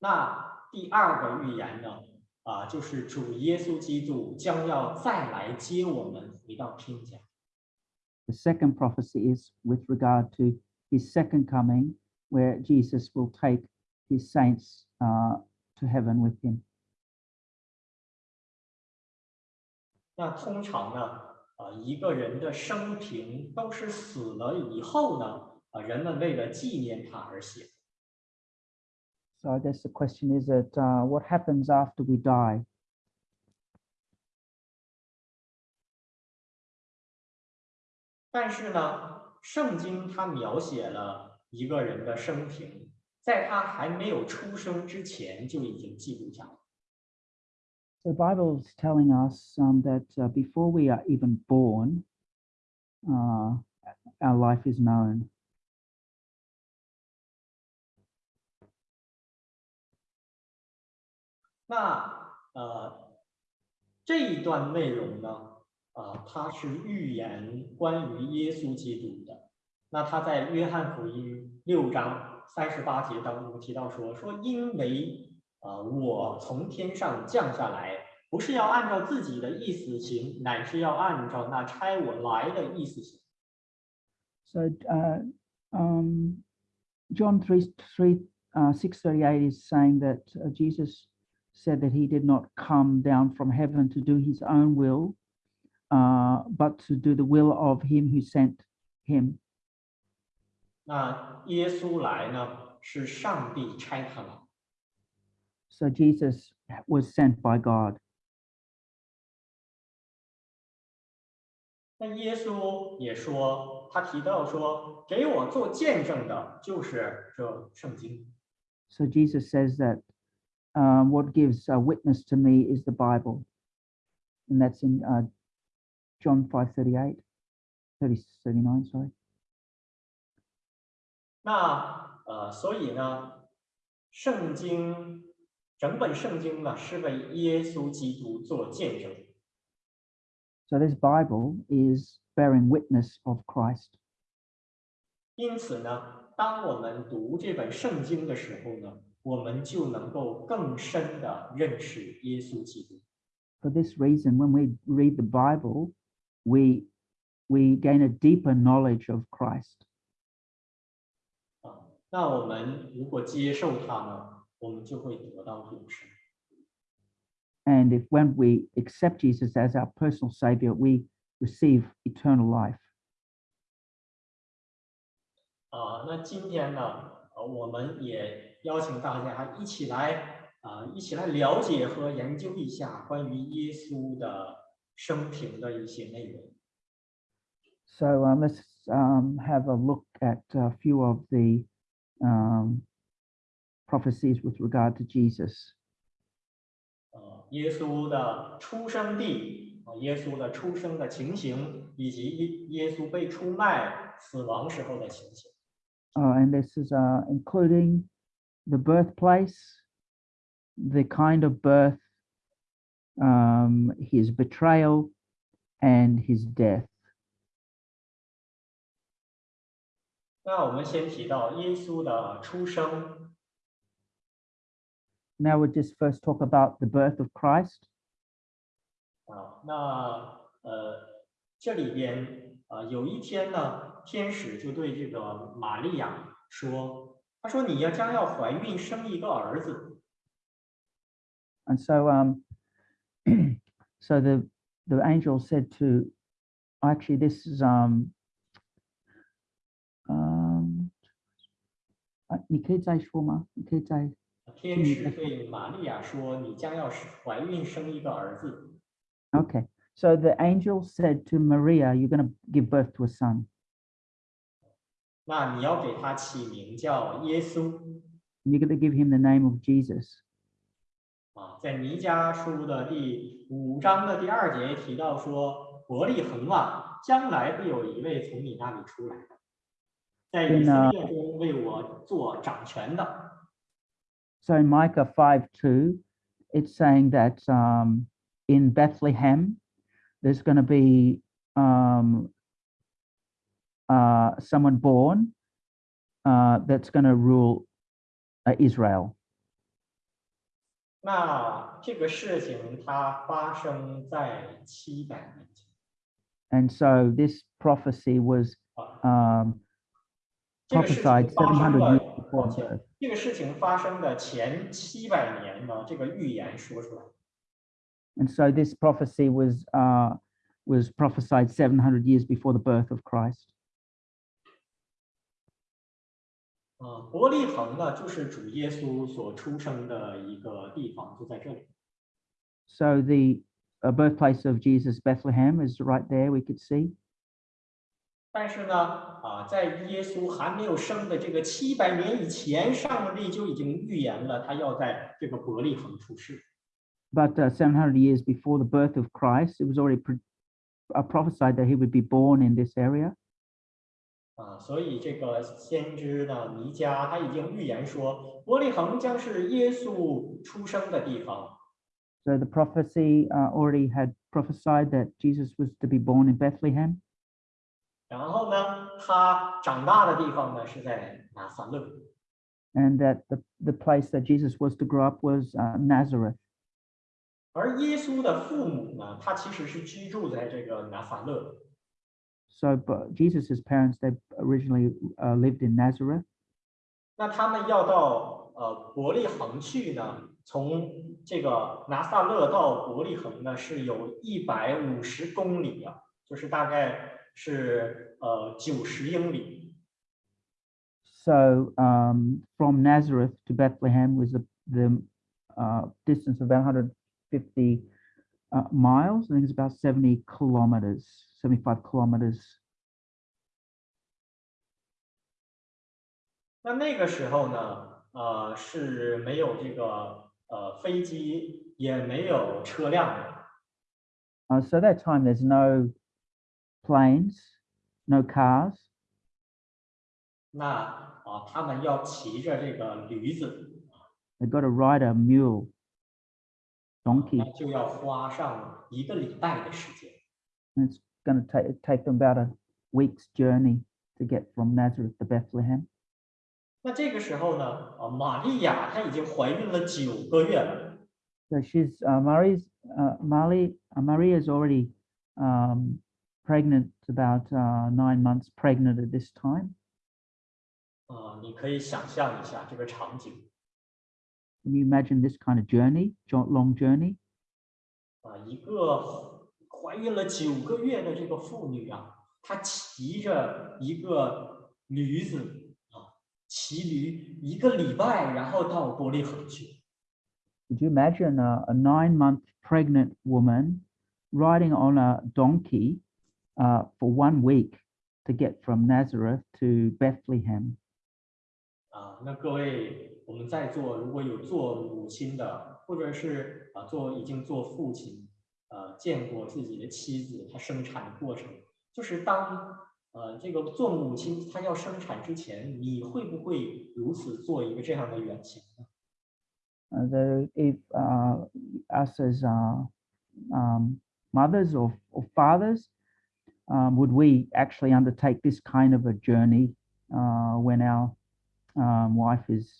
那第二个预言呢，啊、就是主耶稣基督将要再来接我们回到天家。 The second prophecy is with regard to his second coming, where Jesus will take his saints uh, to heaven with him. 那通常呢，啊，一个人的生平都是死了以后呢，啊，人们为了纪念他而写。So I guess the question is that, uh, what happens after we die? 但是呢，圣经它描写了一个人的生平，在他还没有出生之前就已经记录下了。The Bible is telling us um, that uh, before we are even born, uh, our life is known. 那呃，这一段内容呢，啊、它是预言关于耶稣基督的。那他在约翰福音六章三十八节当中提到说，说因为 呃我从天上降下来，不是要按照自己的意思行，乃是要按照那差我来的意思行。 So uh, um, John 3, 3 uh, 638 is saying that uh, Jesus said that he did not come down from heaven to do his own will, uh, but to do the will of him who sent him. 那耶稣来呢，是上帝差他来。 So Jesus was sent by God. 那耶稣也说，他提到说，给我做见证的就是这圣经。 So Jesus says that um, what gives a witness to me is the Bible. And that's in uh, John 5:38, 30, 39, sorry. 那呃，所以呢，圣经 整本圣经呢是为耶稣基督做见证。 So this Bible is bearing witness of Christ. 因此呢，当我们读这本圣经的时候呢，我们就能够更深的认识耶稣基督。 For this reason, when we read the Bible, we we gain a deeper knowledge of Christ. 啊，那我们如果接受他呢， 我们就会得到永生。 And if when we accept Jesus as our personal savior, we receive eternal life. 啊，那今天呢，呃，我们也邀请大家一起来啊，一起来了解和研究一下关于耶稣的生平的一些内容。 So um, let's um, have a look at a few of the um, prophecies with regard to Jesus. 呃，耶稣的出生地啊，耶稣的出生的情形，以及耶耶稣被出卖、死亡时候的情形。 Uh, and this is uh, including the birthplace, the kind of birth, um, his betrayal, and his death. 那我们先提到耶稣的出生， Now we'll just first talk about the birth of Christ. 啊，那呃，这里边啊，有一天呢，天使就对这个玛利亚说：“他说你要将要怀孕生一个儿子。 And so, um, so the the angel said to, actually, this is um, um, 啊，你可以再说吗？你可以再 天使对玛利亚说：“你将要是怀孕生一个儿子。Okay, so the angel said to Maria, You're going to give birth to a son. 那你要给他起名叫耶稣 You're going to give him the name of Jesus. 啊。在弥迦书的第五章的第二节提到说：伯利恒啊，将来必有一位从你那里出来，在以色列中为我做掌权的。So in Micah 5 2, it's saying that um, in Bethlehem, there's going to be um, uh, someone born uh, that's going to rule uh, Israel. 那这个事情它发生在七百年前 And so this prophecy was 啊。 um, 这个事情 prophesied 发生 700 years 的， before 抱 his 歉 birth. 这个事情发生的前七百年呢，这个预言说出来。 And so this prophecy was uh, was prophesied 700 years before the birth of Christ. 啊，伯利恒呢，就是主耶稣所出生的一个地方，就在这里。 So the uh, birthplace of Jesus, Bethlehem, is right there. We could see. 但是呢，啊，在耶稣还没有生的这个七百年以前，上帝就已经预言了他要在这个伯利恒出世。 But uh, 700 years before the birth of Christ, it was already pro- uh, prophesied that he would be born in this area. 啊，所以这个先知呢，弥迦他已经预言说，伯利恒将是耶稣出生的地方。 So the prophecy uh, already had prophesied that Jesus was to be born in Bethlehem. 然后呢，他长大的地方呢是在拿撒勒。and that the, the place that Jesus was to grow up was uh, Nazareth. 而耶稣的父母呢，他其实是居住在这个拿撒勒。So, but Jesus's parents, they originally uh, lived in Nazareth. 那他们要到呃伯利恒去呢，从这个拿撒勒到伯利恒呢是有一百五十公里啊，就是大概是呃九十英里。 So, um, from Nazareth to Bethlehem was the, the uh, distance of about 150 uh, miles. I think it's about 70 kilometers, 75 kilometers. 那那个时候呢，呃是没有这个呃飞机，也没有车辆的。 Uh, so, that time there's no planes, no cars. 那啊，他们要骑着这个驴子， They got to ride a mule, donkey. 那就要花上一个礼拜的时间。 And it's going to take take them about a week's journey to get from Nazareth to Bethlehem. 那这个时候呢，啊，玛利亚她已经怀孕了九个月了。 So she's uh, Marie's uh, Mali uh, Maria is already um, pregnant, about uh, nine months pregnant at this time. 啊，你可以想象一下这个场景 Can you imagine this kind of journey, jo- long journey? 啊，一个怀孕了九个月的这个妇女啊，她骑着一个驴子啊，骑驴一个礼拜，然后到伯利恒去。 Could you imagine a, a nine-month pregnant woman riding on a donkey uh, for one week to get from Nazareth to Bethlehem? 啊， 那各位，我们在座如果有做母亲的，或者是啊做已经做父亲，呃，见过自己的妻子她生产的过程，就是当呃这个做母亲她要生产之前，你会不会如此做一个这样的远行呢？ Uh, the, if uh, us as uh, um, mothers or, or fathers, um, would we actually undertake this kind of a journey uh, when our um, wife is,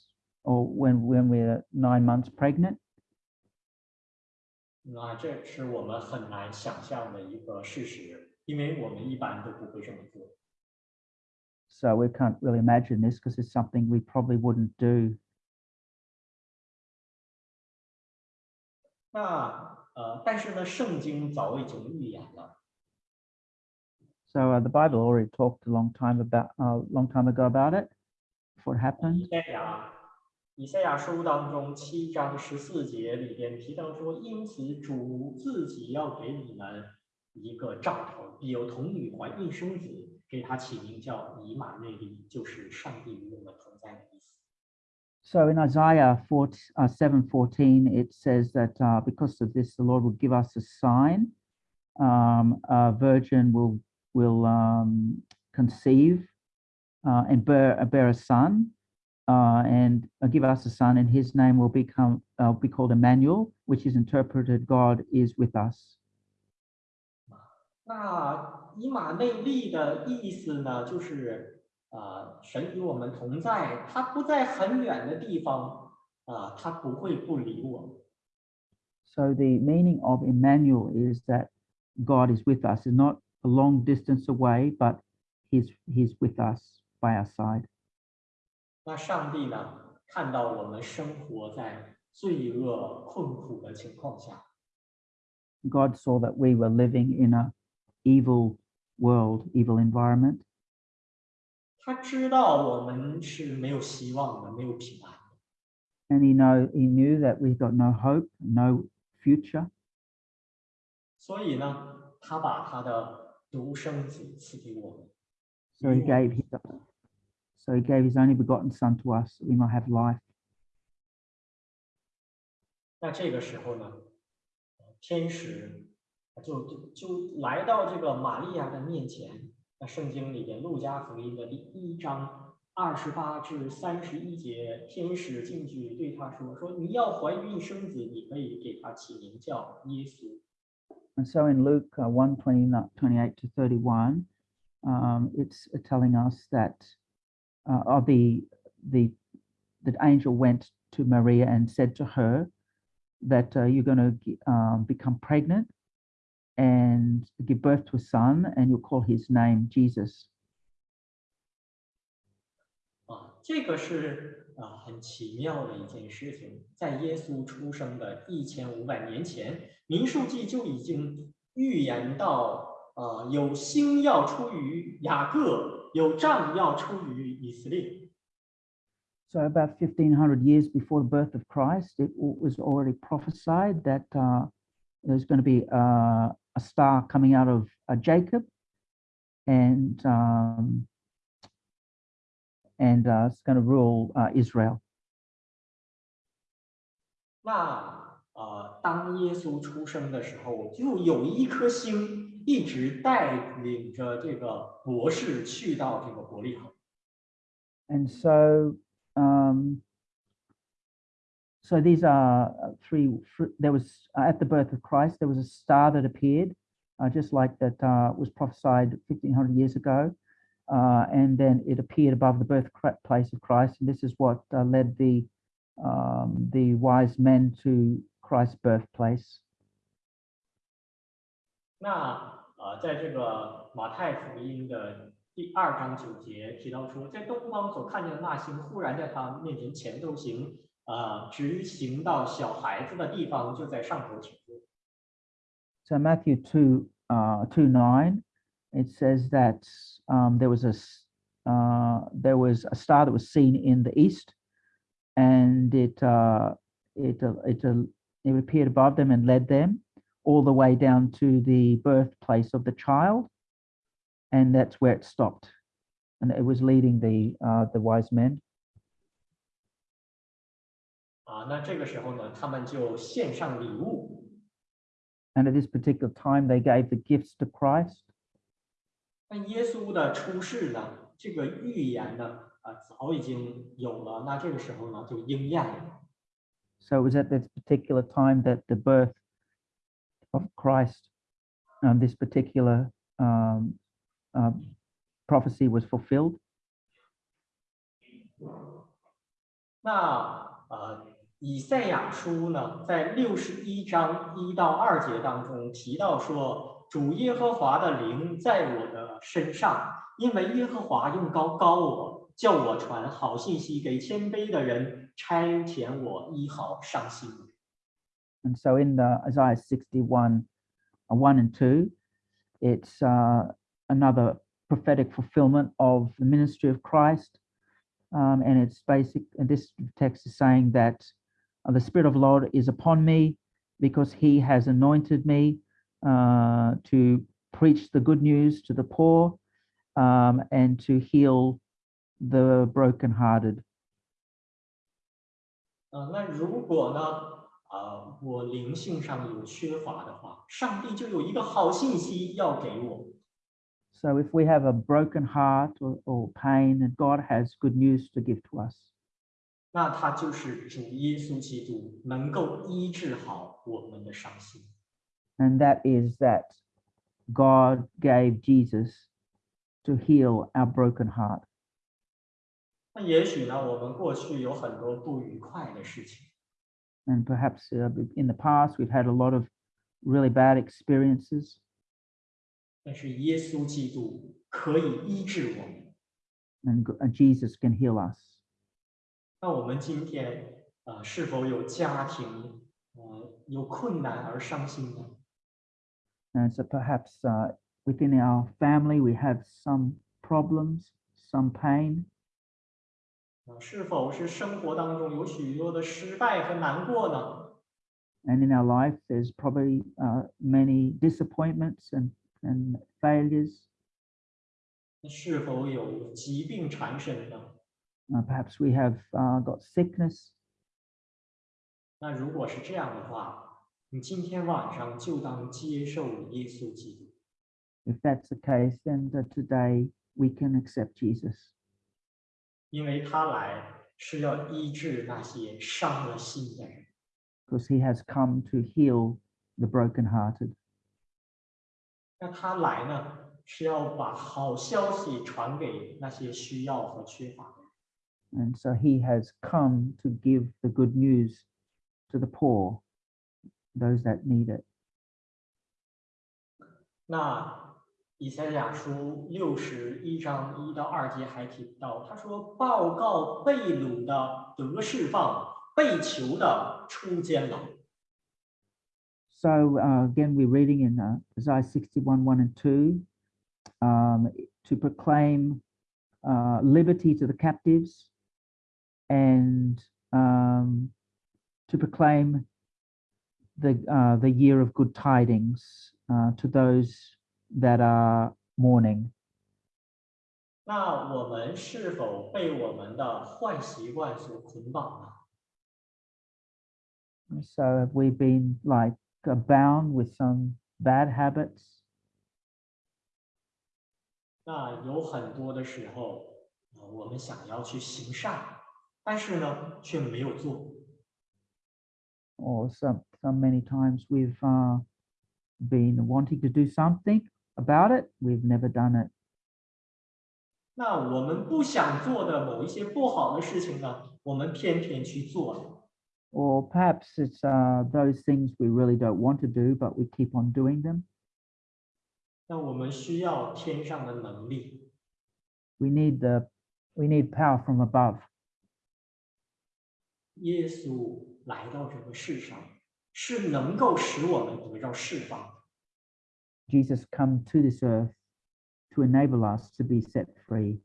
or when, when we're nine months pregnant? 那这是我们很难想象的一个事实，因为我们一般都不会这么做。 So we can't really imagine this because it's something we probably wouldn't do. 那呃，但是呢，圣经早已经预言了， So uh, the Bible already talked a long time about, a long time ago about it, before it 以 happened. 赛亚以赛亚书当中七章十四节里边提到说，因此主自己要给你们一个兆头，必有童女怀孕生子，给他起名叫以马内利，就是上帝与我们同在的意思。 So in Isaiah 4, uh, 7:14, it says that uh, because of this, the Lord will give us a sign. Um, a virgin will will um, conceive uh, and bear, uh, bear a son, uh, and uh, give us a son, and his name will become uh, be called Emmanuel, which is interpreted God is with us. 那以马内利的意思呢，就是啊、神与我们同在，他不在很远的地方啊、他不会不理我们。 So the meaning of Emmanuel is that God is with us, is not a long distance away, but he's he's with us by our side. 那上帝呢，看到我们生活在罪恶困苦的情况下， God saw that we were living in a evil world, evil environment, 他知道我们是没有希望的，没有平安的， and he know he knew that we got no hope, no future. 所以呢，他把他的 独生子赐给我们，So he gave his so he gave his only begotten son to us we might have life. 那这个时候呢，呃天使就就就来到这个玛利亚的面前。那圣经里边路加福音的第一章二十八至三十一节，天使进去对他说：“说你要怀孕生子，你可以给他起名叫耶稣。And so in Luke uh, 1, 29 28 to 31, um, it's uh, telling us that uh, of the, the, the angel went to Maria and said to her that uh, you're going to um, become pregnant and give birth to a son and you'll call his name Jesus. 啊，这个是啊很奇妙的一件事情，在耶稣出生的一千五百年前， 民数记就已经预言到，啊有星要出于雅各，有杖要出于以色列。 So about 1500 years before the birth of Christ, it w- was already prophesied that uh, there's going to be uh, a star coming out of uh, Jacob, and um, and uh, it's going to rule uh, Israel. 那 呃，当耶稣出生的时候，就有一颗星一直带领着这个博士去到这个伯利恒。 And so, um, so these are uh, three. fr- There was uh, at the birth of Christ, there was a star that appeared, uh, just like that uh, was prophesied 1500 years ago. Uh, and then it appeared above the birthplace of Christ, and this is what uh, led the um, the wise men to Christ's birthplace. 那呃，在这个马太福音的第二章九节提到说，在东方所看见的那星，忽然在他面前前头行，啊、直行到小孩子的地方，就在上头停住。 So Matthew 2, uh, 2 9, it says that um, there was a s- uh, there was a star that was seen in the east, and it uh, it uh, it uh, it appeared above them and led them all the way down to the birthplace of the child, and that's where it stopped, and it was leading the uh, the wise men. 啊，那这个时候呢，他们就献上礼物。 And at this particular time, they gave the gifts to Christ. 那耶稣的出世呢，这个预言呢，啊，早已经有了。那这个时候呢，就应验了。 So it was at this particular time that the birth of Christ, um, this particular um, um, prophecy was fulfilled. 那呃，以赛亚书呢，在六十一章一到二节当中提到说，主耶和华的灵在我的身上，因为耶和华用高高我， 叫我传好信息给谦卑的人，差遣我医好伤心的人。 And so in the Isaiah 61, uh, 1 and 2, it's uh, another prophetic fulfillment of the ministry of Christ. Um, and it's basic, and this text is saying that uh, the Spirit of the Lord is upon me because he has anointed me uh, to preach the good news to the poor um, and to heal the brokenhearted. 呃，那如果呢，啊、我灵性上有缺乏的话，上帝就有一个好信息要给我。 So if we have a broken heart or, or pain, then God has good news to give to us. 那他就是主耶稣基督能够医治好我们的伤心。 And that is that God gave Jesus to heal our broken heart. 那也许呢，我们过去有很多不愉快的事情， And perhaps uh, in the past, we've had a lot of really bad experiences, 但是耶稣基督可以医治我们。 and, g- and Jesus can heal us. 那我们今天啊、呃是否有家庭呃有困难而伤心呢？ And so perhaps uh, within our family, we have some problems, some pain. 啊，是否是生活当中有许多的失败和难过呢？ And in our life, there's probably uh, many disappointments and, and failures. 那是否有疾病缠身呢？ Uh, perhaps we have uh, got sickness. 那如果是这样的话，你今天晚上就当接受耶稣基督， If that's the case, then uh, today we can accept Jesus 因为他来是要医治那些伤了心的人。 because he has come to heal the brokenhearted. 那他来呢，是要把好消息传给那些需要和缺乏的人。 And so he has come to give the good news to the poor, those that need it. 那 以赛亚书六十一章一到二节还提到，他说：“报告被掳的得释放，被囚的出监牢。 So uh, again, we're reading in uh, Isaiah 61, 1 and 2, um, to proclaim uh, liberty to the captives and um, to proclaim the, uh, the year of good tidings uh, to those that are mourning. ”那我们是否被我们的坏习惯所捆绑呢？ So have we been like uh, bound with some bad habits? 那有很多的时候，呃，我们想要去行善，但是呢，却没有做。 or some some many times we've uh, been wanting to do something about it we've never done it 那我们不想做的某一些不好的事情呢，我们偏偏去做了。 or perhaps it's uh, those things we really don't want to do but we keep on doing them 那我们需要天上的能力， we need the we need power from above 耶稣来到这个世上，是能够使我们得到释放的。 jesus come to this earth to enable us to be set free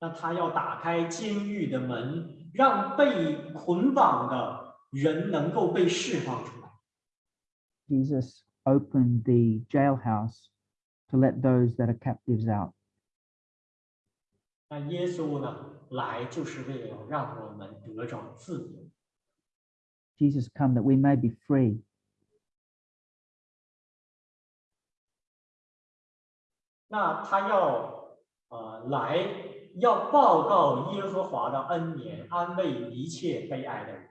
那他要打开监狱的门，让被捆绑的人能够被释放出来。 jesus opened the jailhouse to let those that are captives out 那耶稣呢，来就是为了让我们得着自由。 Jesus come that we may be free. 那他要呃来要报告耶和华的恩年，安慰一切悲哀的人。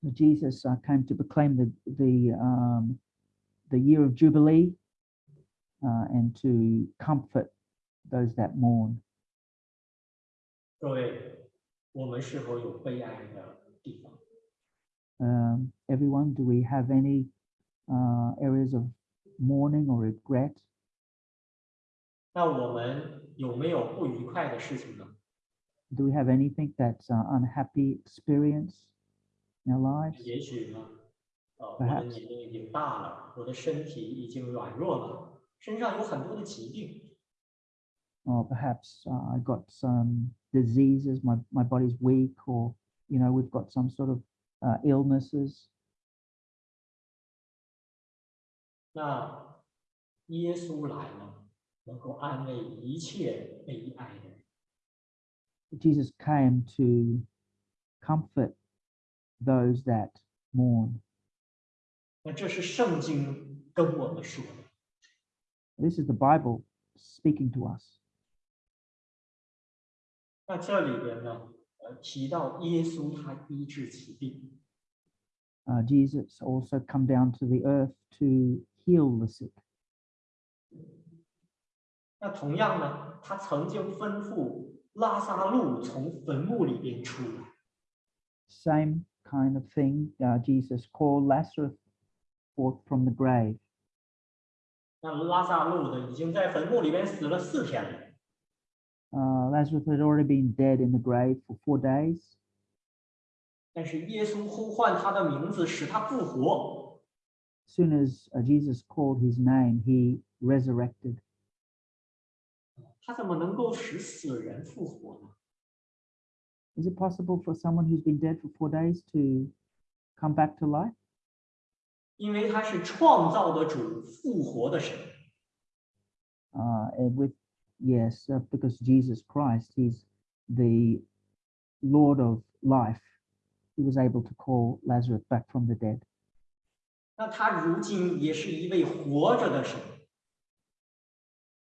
So Jesus uh, came to proclaim the the um, the year of jubilee uh, and to comfort those that mourn. 各位，我们是否有悲哀的地方？ Um, everyone, do we have any uh, areas of mourning or regret? 那我们有没有不愉快的事情呢？ Do we have anything that's uh, unhappy experience in our lives? 也许呢，呃，我的 Perhaps. 年龄已经大了，我的身体已经软弱了，身上有很多的疾病。 Or perhaps uh, I got some diseases, my, my body's weak, or you know, we've got some sort of uh, illnesses. 那耶稣来了， 能够安慰一切悲哀的人。 Jesus came to comfort those that mourn. 那这是圣经跟我们说的。 This is the Bible speaking to us. 那这里边呢，呃，提到耶稣他医治疾病， Uh, Jesus also come down to the earth to heal the sick. 那同样呢，他曾经吩咐拉萨路从坟墓里边出来。 Same kind of thing. Uh, Jesus called Lazarus forth from the grave. 那拉萨路呢，已经在坟墓里边死了四天了。 Uh, Lazarus had already been dead in the grave for four days. 但是耶稣呼唤他的名字，使他复活。 soon as uh, Jesus called his name, he resurrected. 他怎么能够使死人复活呢？ Is it possible for someone who's been dead for four days to come back to life? 因为他是创造的主，复活的神。 Uh, and with yes, uh, because Jesus Christ, he's the Lord of life. He was able to call Lazarus back from the dead. 那他如今也是一位活着的神。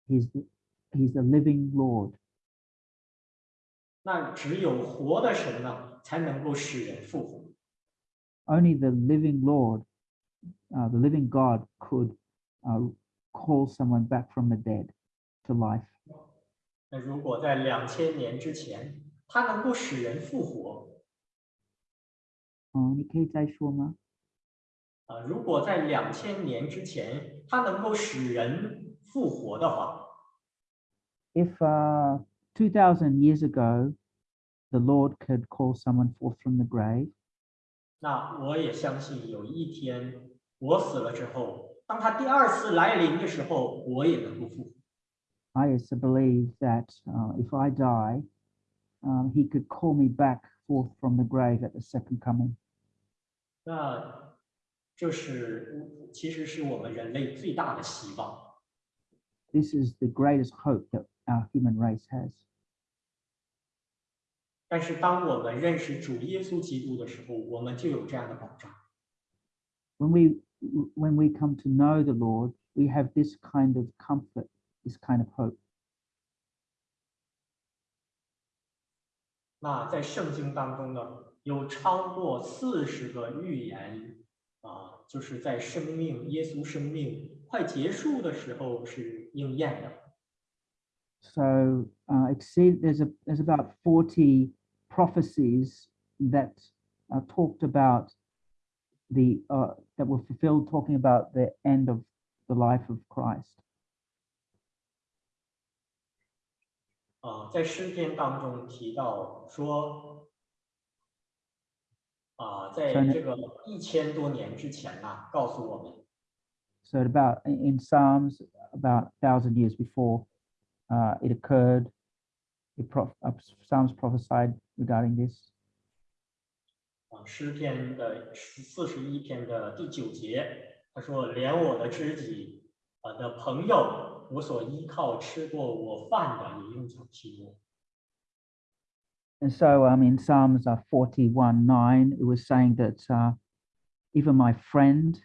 He's the, he's the living Lord. 那只有活的神呢，才能够使人复活。 Only the living Lord, uh, the living God, could uh, call someone back from the dead to life. 那如果在两千年之前，他能够使人复活， Oh, 你可以再说吗？啊，如果在两千年之前，他能够使人复活的话， if uh, 2000 years ago the lord could call someone forth from the grave 那我也相信有一天我死了之后，当他第二次来临的时候，我也能够复活。 i also believe that uh, if i die um, he could call me back forth from the grave at the second coming 那这是其实是我们人类最大的希望。 this is the greatest hope that our human race has 但是当我们认识主耶稣基督的时候，我们就有这样的保障。 when we when we come to know the lord we have this kind of comfort this kind of hope 那在圣经当中呢，有超过四十个预言啊，就是在生命耶稣生命快结束的时候是应验的。 So uh, exceed there's a there's about 40 prophecies that uh, talked about the uh, that were fulfilled, talking about the end of the life of Christ. 啊，在诗篇当中提到说，啊，在所以呢这个一千多年之前呐、告诉我们， So at about in in Psalms, about a thousand years before uh, it occurred, it prof- uh, Psalms prophesied regarding this. 啊，诗篇的四十一篇的第九节，他说：“连我的知己，我的朋友，我所依靠吃过我饭的，也用脚踢我。 And so um, in Psalms uh, 41 9, it was saying that uh, even my friend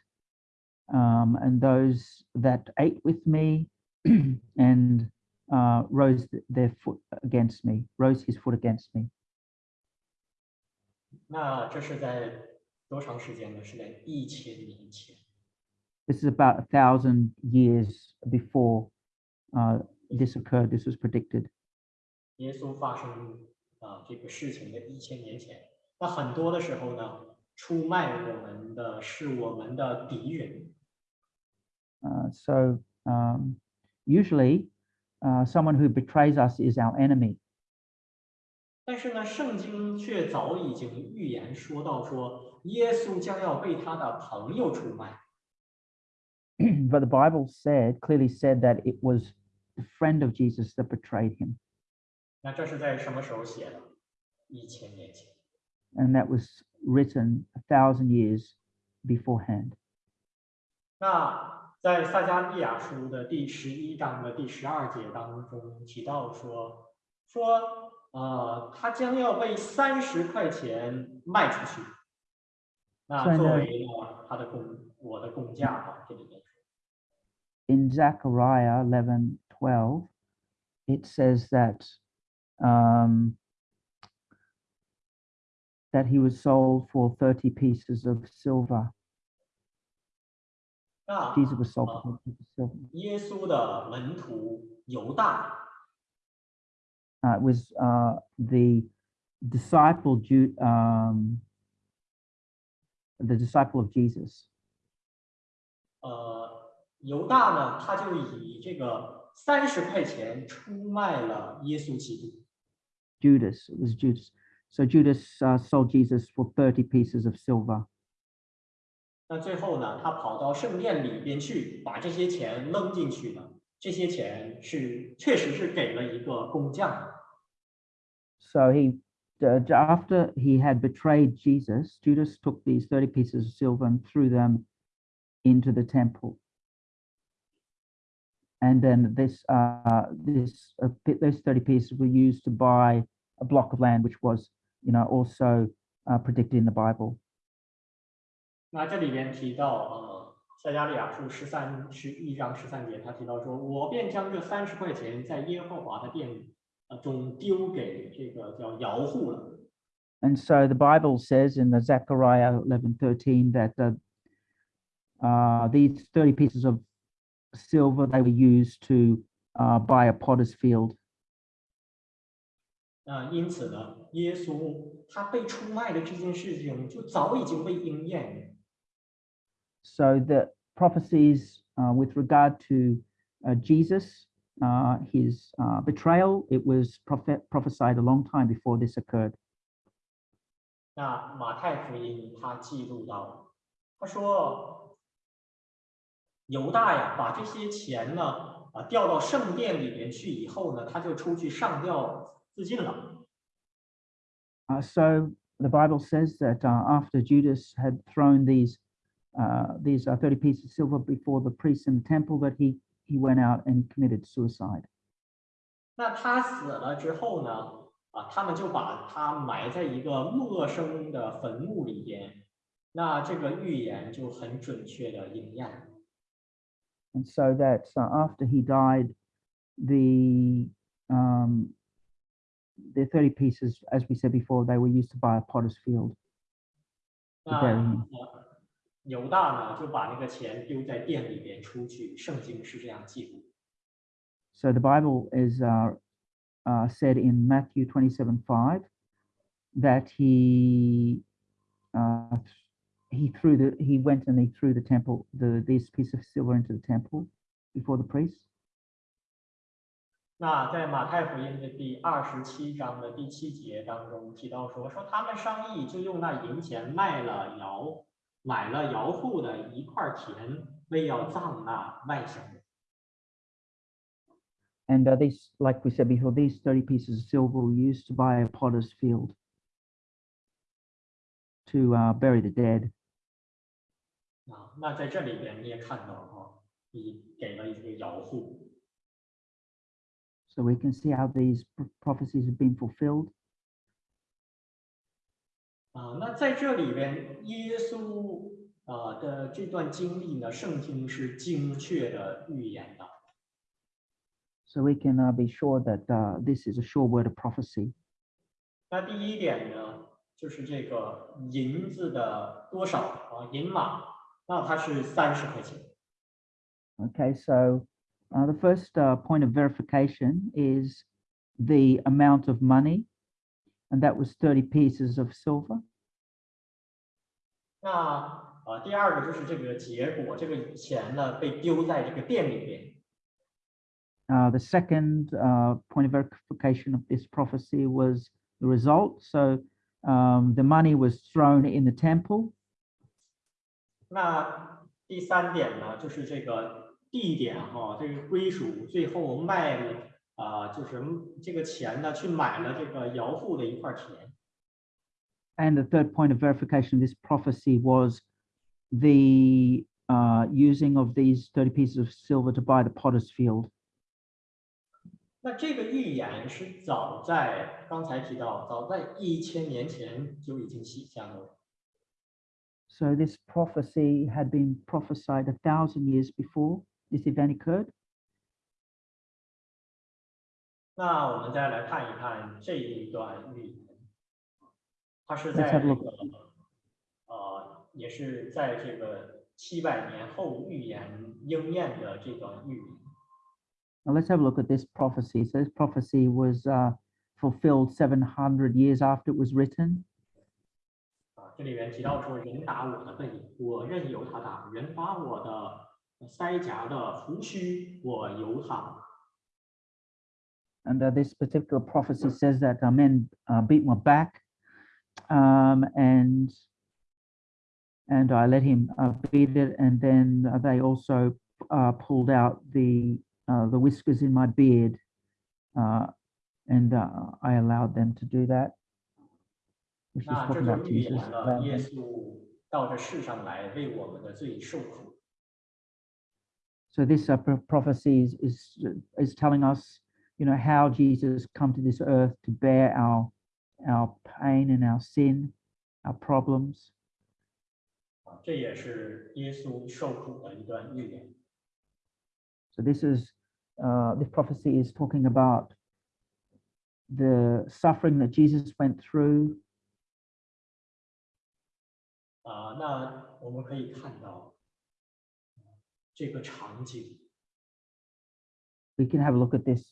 um, and those that ate with me and uh, rose th- their foot against me, rose his foot against me. 那这是在多长时间呢？是在一千年前。 This is about a thousand years before uh, this occurred. This was predicted. 耶稣发生啊、这个事情的一千年前，那很多的时候呢，出卖我们的是我们的敌人。 Uh, so um, usually, uh, someone who betrays us is our enemy. 但是呢，圣经却早已经预言说到说，耶稣将要被他的朋友出卖。 but the Bible said clearly said that it was the friend of Jesus that betrayed him, 那这是在什么时候写的？一千年前。 and that was written a thousand years beforehand. 那 在撒加利亚书的第十一章的第十二节当中提到说，说呃，他将要被三十块钱卖出去。那所以呢作为呢他的工，我的工价啊，这里面说。 In Zechariah 11 12, it says that um, that he was sold for 30 pieces of silver. silver. 耶稣的门徒犹大， Uh, it was uh, the disciple, Ju- um, the disciple of Jesus. 呃，犹大呢，他就以这个三十块钱出卖了耶稣基督。 Judas. It was Judas. So Judas uh, sold Jesus for 30 pieces of silver. 那最后呢，他跑到圣殿里边去，把这些钱扔进去了。这些钱是确实是给了一个工匠的。 So he, uh, j- after he had betrayed Jesus, Judas took these 30 pieces of silver and threw them into the temple. And then this, uh, this, uh, pi- those 30 pieces were used to buy a block of land, which was, you know, also uh, predicted in the Bible. 那这里边提到，呃，撒加利亚书十三十一章十三节，他提到说：“我便将这三十块钱在耶和华的殿呃中丢给这个叫姚户了。And so the Bible says in the Zechariah 11:13 that uh, uh, these 30 pieces of silver they were used to uh, buy a potter's field. 啊因此呢，耶稣他被出卖的这件事情就早已经被应验。So the prophecies uh, with regard to uh, Jesus, uh, his uh, betrayal, it was prophet prophesied a long time before this occurred. 那马太福音他记录到，他说犹大呀，把这些钱呢啊调到圣殿里边去以后呢，他就出去上吊自尽了。 Uh, so the Bible says that uh, after Judas had thrown these uh, these uh, 30 pieces of silver before the priests in the temple, that he he went out and committed suicide. 那他死了之后呢，啊，他们就把他埋在一个陌生的坟墓里边。那这个预言就很准确的应验。 And so that uh, after he died, the um, the 30 pieces, as we said before, they were used to buy a potter's field. 那 bury him. 呃犹大呢就把那个钱丢在店里边出去，圣经是这样记录。So the Bible is uh, uh, said in Matthew 27 5 that he uh, he threw the he went and he threw the temple the this piece of silver into the temple before the priests. 那在马太福音的第二十七章的第七节当中提到说，说他们商议就用那银钱卖了窑，买了窑户的一块田，为要葬那外乡人。 And uh, these, like we said before, these 30 pieces of silver were used to buy a potter's field to uh, bury the dead. 啊，那在这里边你也看到哈、你给了一个窑户， So we can see how these p- prophecies have been fulfilled. 啊，那在这里边，耶稣啊的这段经历呢，圣经是精确的预言的。 So we can uh, be sure that uh, this is a sure word of prophecy. 那第一点呢，就是这个银子的多少啊，银码，那它是三十块钱。 Okay, so uh, the first uh, point of verification is the amount of money, and that was 30 pieces of silver. 那呃，第二个就是这个结果，这个钱呢被丢在这个店里边。Uh, the second uh, point of verification of this prophecy was the result. So um, the money was thrown in the temple. 那第三点呢，就是这个地点哈、这个归属最后卖了啊、就是这个钱呢去买了这个姚父的一块田。And the third point of verification of this prophecy was the uh, using of these 30 pieces of silver to buy the potter's field. 那这个预言是早在刚才提到，早在一千年前就已经写下了。 So this prophecy had been prophesied a thousand years before this event occurred. 那我们再来看一看这一段预 言，它是 Let's 在 have a 这 look. 个呃，也是在这个七百年后预言应验的这段预言。 Now let's have a look at this prophecy. So this prophecy was uh, fulfilled 700 years after it was written. 啊，这里面提到说，人打我的背，我任由他打；人拔我的腮颊的胡须，我由他。 And uh, this particular prophecy says that uh, men uh, beat my back um, and and I let him uh, beat it. And then they also uh, pulled out the uh, the whiskers in my beard, uh, and uh, I allowed them to do that. Which is talking about Jesus. So this uh, prophecy is, is is telling us, you know, how Jesus come to this earth to bear our our pain and our sin, our problems. 啊，这也是耶稣受苦的一段预言。 So this is uh, this prophecy is talking about the suffering that Jesus went through. 啊，那我们可以看到这个场景， We can have a look at this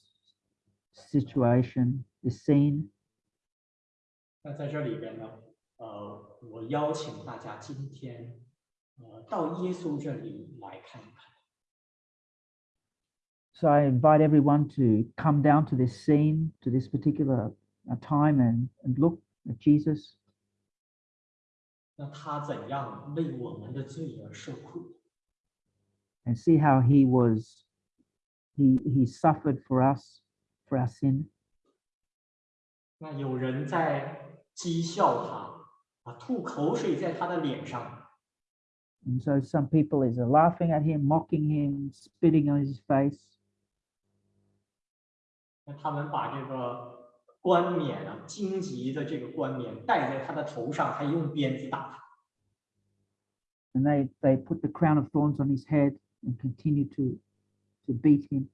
situation, this scene. 那在这里边呢，呃，我邀请大家今天，呃，到耶稣这里来看一看。 So I invite everyone to come down to this scene, to this particular uh, time, and and look at Jesus. 那他怎样为我们的罪而受苦？ and see how he was he he suffered for us for our sin 那有人在 讥笑他，啊，吐口水在他的脸上，and so some people is uh, laughing at him mocking him spitting on his face 那他们把这个冠冕啊，荆棘的这个冠冕戴在他的头上，还用鞭子打他。and they they put the crown of thorns on his head and continue to to beat him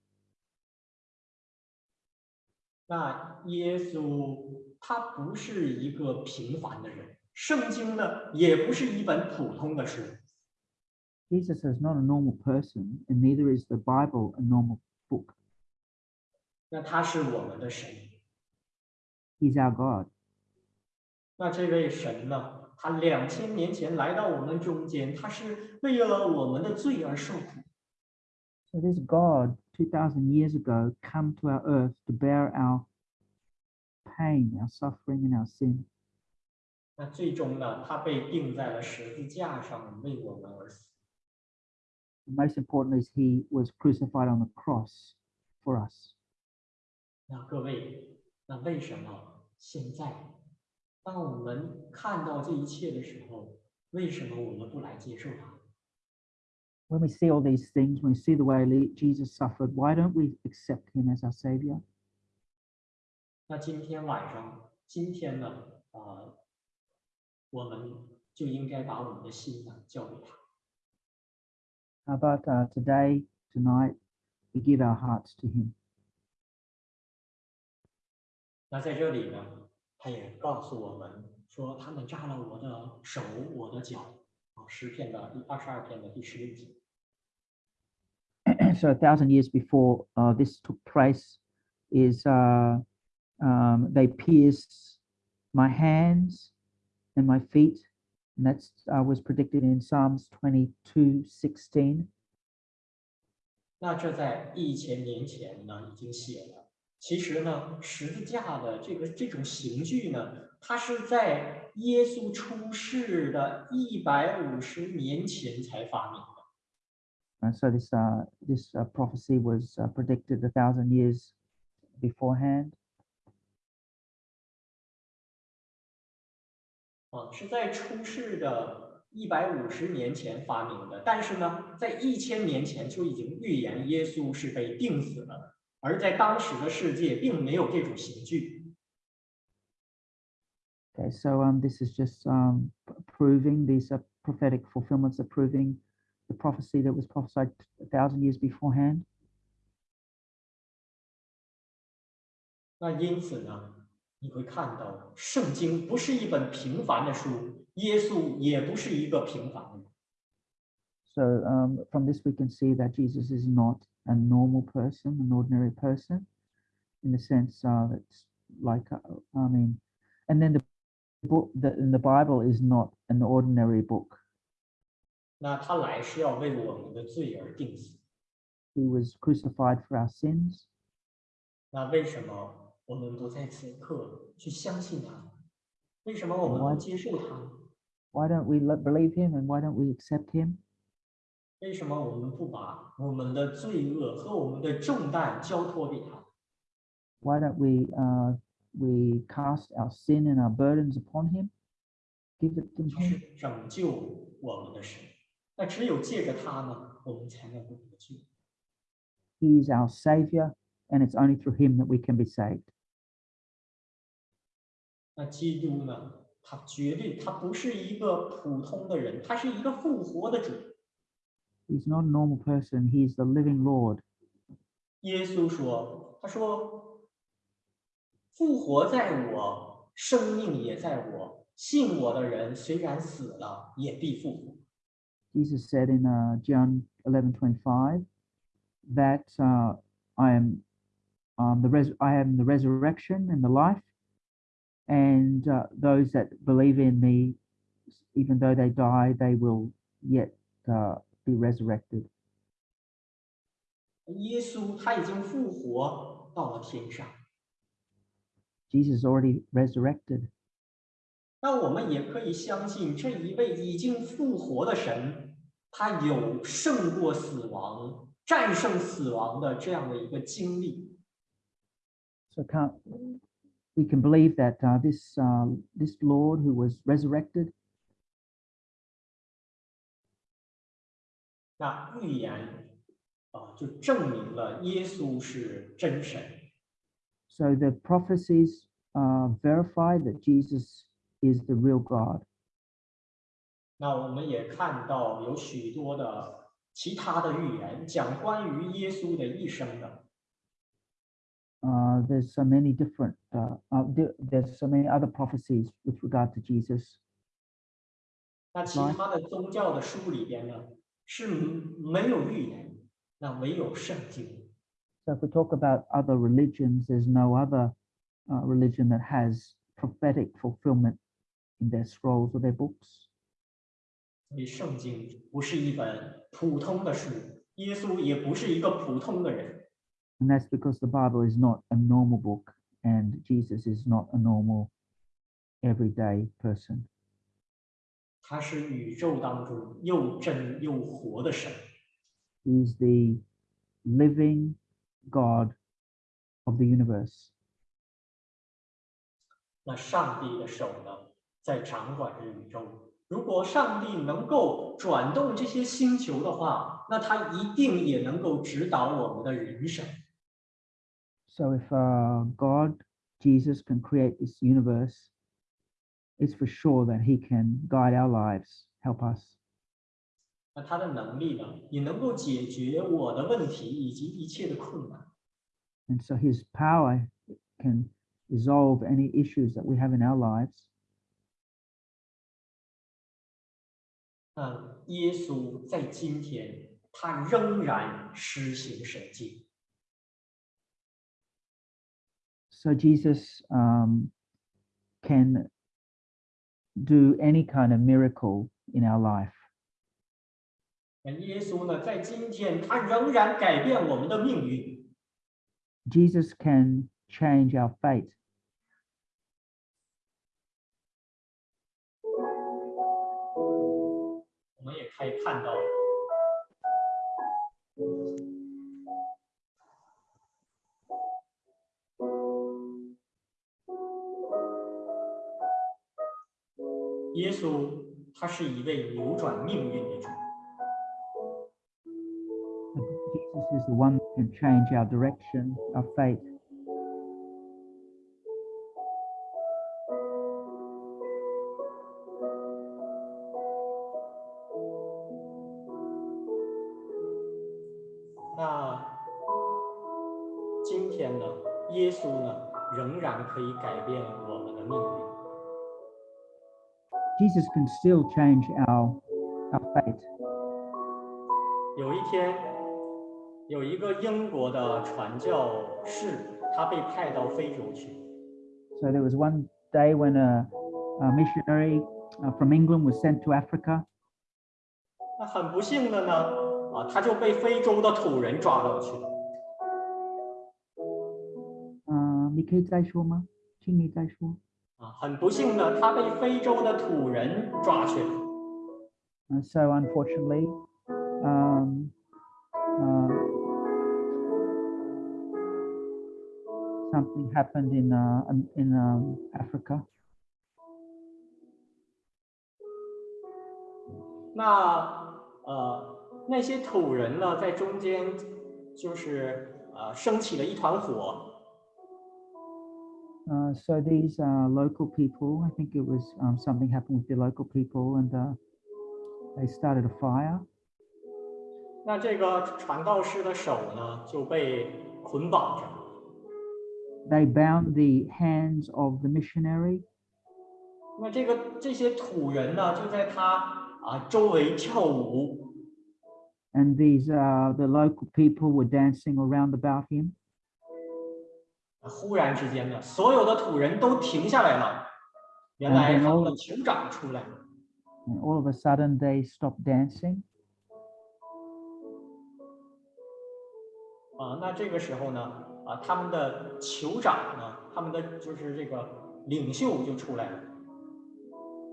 那耶稣他不是一个平凡的人，圣经呢也不是一本普通的书， jesus is not a normal person and neither is the bible a normal book 那他是我们的神。 he's our god 那这位神呢，他两千年前来到我们中间，他是为了我们的罪而受苦。 so this god 2000 years ago come to our earth to bear our pain our suffering and our sin 那最终呢，他被钉在了十字架上，为我们而死。 The most important is he was crucified on the cross for us. 那各位，那为什么现在，当我们看到这一切的时候，为什么我们不来接受它？ When we see all these things, when we see the way Le- Jesus suffered, why don't we accept him as our savior? 那今天晚上，今天呢，啊、 我们就应该把我们的心呢交给他。 How about uh, today, tonight, we give our hearts to Him? 那在这里呢，他也告诉我们说，他们扎了我的手，我的脚。啊，诗篇的第二十二篇的第十六节。 so a thousand years before uh, this took place is uh, um, they pierced my hands and my feet and that's uh, was predicted in psalms 22 16那这在一千年前呢已经写了。其实呢，十字架的这个这种刑具呢，它是在耶稣出世的一百五十年前才发明的。 and so this uh, this uh, prophecy was uh, predicted a thousand years beforehand 啊，是在出世的一百五十年前发明的，但是呢，在一千年前就已经预言耶稣是被钉死了，而在当时的世界并没有这种刑具。okay so um, this is just um, proving these are prophetic fulfillments are proving the prophecy that was prophesied a thousand years beforehand 那因此呢，你会看到圣经不是一本平凡的书，耶稣也不是一个平凡的人。 So um, from this, we can see that Jesus is not a normal person, an ordinary person, in the sense uh, that's like, uh, I mean, and then the book, the, and the Bible is not an ordinary book. 那他来是要为我们的罪而定死。 He was crucified for our sins. 那为什么 我们不在此刻去相信他？为什么我们不 Why- 接受他？ Why don't we le- believe him and why don't we accept him? 为什么我们不把我们的罪恶和我们的重担交托给他？ Why don't we uh, we cast our sin and our burdens upon him? Give it to 他是 him. 拯救我们的神。那只有借着他呢，我们才能够得救。 He is our savior, and it's only through him that we can be saved. 那基督呢？他绝对他不是一个普通的人，他是一个复活的主。 He's not a normal person. He's the living Lord. 耶稣说：“他说，复活在我，生命也在我。信我的人，虽然死了，也必复活。 Jesus said in uh, John 11:25 that uh, I am um, the res- I am the resurrection and the life, and uh, those that believe in me, even though they die, they will yet uh, be resurrected. 耶稣他已经复活到了天上， Jesus already resurrected. 那我们也可以相信这一位已经复活的神，他有胜过死亡、战胜死亡的这样的一个经历。 So can't we can believe that uh, this uh, this Lord who was resurrected 那预言啊，就证明了耶稣是真神。 So the prophecies uh, verify that Jesus is the real God. 那我们也看到有许多的其他的预言，讲关于耶稣的一生的。 Uh, there's so many different, uh, uh, there- there's so many other prophecies with regard to Jesus. 那其他的宗教的书里边呢，是没有预言，那唯有圣经。 So if we talk about other religions, there's no other uh, religion that has prophetic fulfillment in their scrolls or their books. 所以圣经不是一本普通的书，耶稣也不是一个普通的人。 And that's because the Bible is not a normal book and Jesus is not a normal everyday person. 他是宇宙当中又真又活的神。 He's the living God of the universe. 那上帝的手呢，在掌管着宇宙。如果上帝能够转动这些星球的话，那他一定也能够指导我们的人生。 So if uh, God, Jesus can create this universe, it's for sure that He can guide our lives, help us. 那他的能力呢，也能够解决我的问题以及一切的困难。 And so His power can resolve any issues that we have in our lives. 那耶稣在今天，他仍然施行神迹。 So Jesus um, can do any kind of miracle in our life. Jesus can change our fate. 耶稣他是一位扭转命运的主。Jesus is the one that can change our direction, our fate. 那今天呢，耶稣呢，仍然可以改变我们的命运。Jesus can still change our, our fate. 有一天，有一个英国的传教士，他被派到非洲去。 So there was one day when a, a missionary uh, from England was sent to Africa. 那很不幸的呢，啊，他就被非洲的土人抓到去了。 Uh, 你可以再说吗？请你再说。 啊，很不幸呢，他被非洲的土人抓去了。And so unfortunately, um, uh, something happened in uh, um, in um, Africa. 那呃，那些土人呢，在中间就是呃，升起了一团火。Uh, so these uh, local people, I think it was um, something happened with the local people, and uh, they started a fire. 那这个传道士的手呢，就被捆绑着。 They bound the hands of the missionary, 那这个这些土人呢，就在他啊周围跳舞。 and these uh, the local people were dancing around about him. 忽然之间呢，所有的土人都停下来了。原来他们的酋长出来了。All of a sudden, they stop dancing. 啊，那这个时候呢，啊，他们的酋长呢，他们的就是这个领袖就出来了。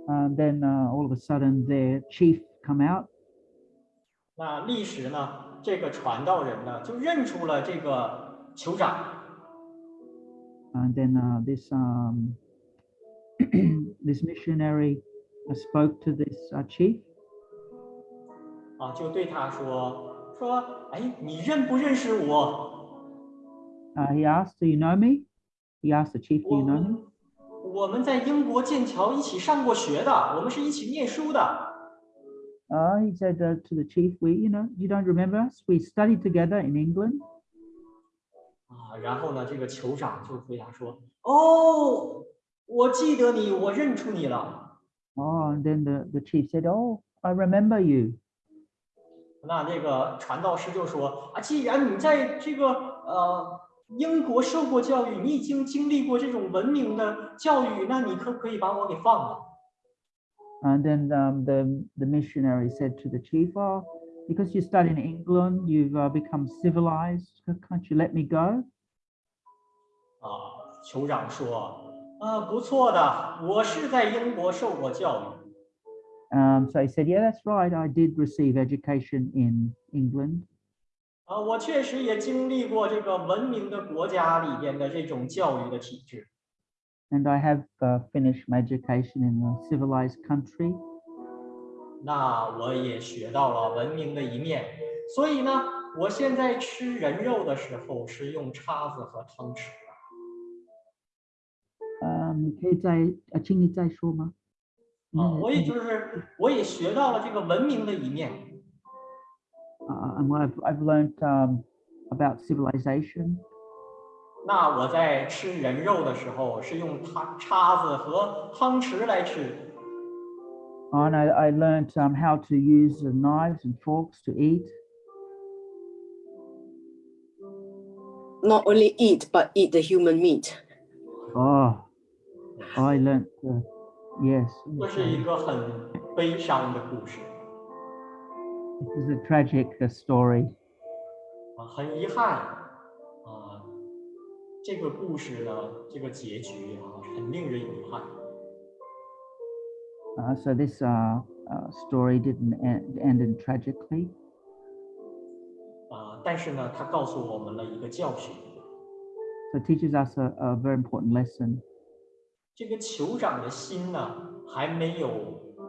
And then、all of a sudden, their chief come out. 那历史呢，这个传道人呢，就认出了这个酋长。and then uh, this um, this missionary uh, spoke to this uh, chief, 啊，就对他说说，哎，你认不认识我？ Uh, he asked, "Do you know me?" He asked the chief, "Do 我 you know me?" 们我们在英国剑桥一起上过学的，我们是一起念书的。 Uh, he said uh, to the chief, "We, you know, you don't remember us? We studied together in England." 啊，然后呢，这个酋长就回答说：“哦，我记得你，我认出你了。Oh, and then the, the chief said, "Oh, I remember you." ”那这个传道师就说：“啊，既然你在这个呃英国受过教育，你已经经历过这种文明的教育，那你可不可以把我给放了？And then um, the the missionary said to the chief, "Oh, because you studied in England, you've uh, become civilized. Can't you let me go?" 啊，酋长说：“啊，不错的，我是在英国受过教育。Um, so he said, "Yeah, that's right. I did receive education in England, 啊，我确实也经历过这个文明的国家里边的这种教育的体制。and I have uh, finished my education in a civilized country." 那我也学到了文明的一面，所以呢，我现在吃人肉的时候是用叉子和汤匙的。Um, 你可以再呃，请你再说吗？啊，那个我也就是我也学到了这个文明的一面。 uh, and what I've I've learned um, about civilization. 那我在吃人肉的时候是用汤叉子和汤匙来吃， And I, I learned um, how to use the knives and forks to eat. Not only eat, but eat the human meat. Oh, I learned. Uh, yes, 这是一个很悲伤的故事 this is a tragic uh, story. 啊，很遗憾啊，这个故事呢，这个结局啊，很令人遗憾。 Uh, so this uh, uh, story didn't end, ended tragically, 啊，但是呢，它告诉我们了一个教训： so it teaches us a, a very important lesson. 这个酋长的心呢，还没有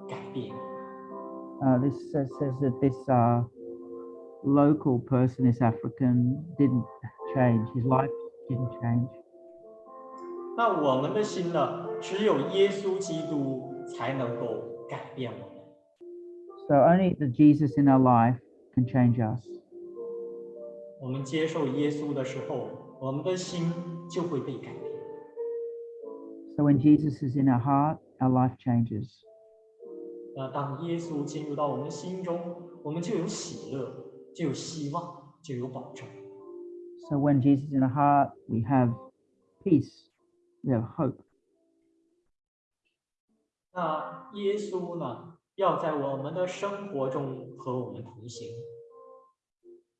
改变。Uh, this says, says that this uh, local person, this African, didn't change. His life didn't change. 那我们的心呢，只有耶稣基督才能够改变我们。So only the Jesus in our life can change us. 我们接受耶稣的时候，我们的心就会被改变。So when Jesus is in our heart, our life changes. 那当耶稣进入到我们心中，我们就有喜乐，就有希望，就有保证。 So when Jesus is in our heart, we have peace, we have hope. 那耶稣呢，要在我们的生活中和我们同行。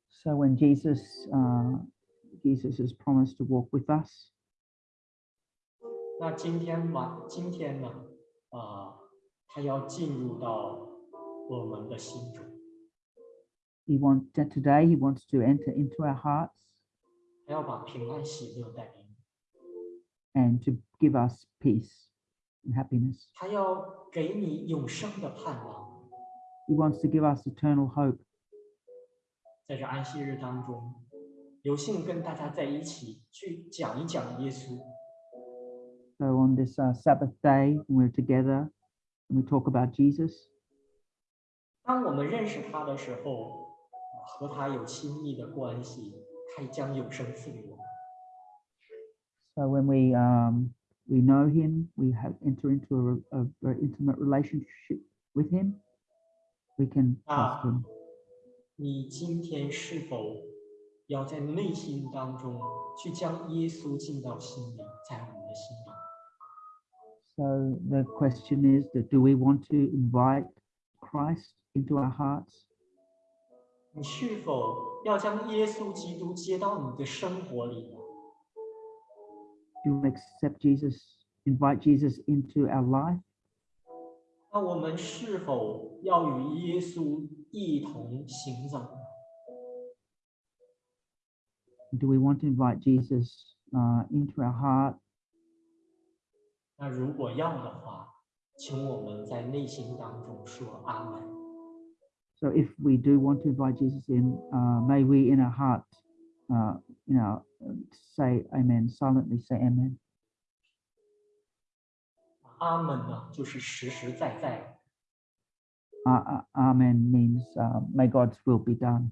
So when Jesus, uh, Jesus has promised to walk with us, 那今天晚，今天呢，啊、他要进入到我们的心中， he wants that today he wants to enter into our hearts 他要把平安喜乐带给你， and to give us peace and happiness. 他要给你永生的盼望。 He wants to give us eternal hope. 在这安息日当中，有幸跟大家在一起去讲一讲耶稣。 So on this uh, Sabbath day, when we're together and we talk about Jesus, 当我们认识他的时候，和他有亲密的关系，他将永生赐给我们。 so when we um, we know him, we have enter into a, re- a very intimate relationship with him. We can trust Ah. him. 你今天是否要在内心当中去将耶稣进到心里，在我们的心里？ So the question is that do we want to invite Christ into our hearts? 你是否要将耶稣基督接到你的生活里呢？ Do we accept Jesus, invite Jesus into our life? 那我们是否要与耶稣一同行走呢？ Do we want to invite Jesus uh, into our heart? 那如果要的话，请我们在内心当中说阿门。 So if we do want to invite Jesus in, uh, may we in our heart, uh, you know, uh, say amen, silently say amen. 阿门呢，就是实实在在。 Uh, uh, amen means uh, may God's will be done.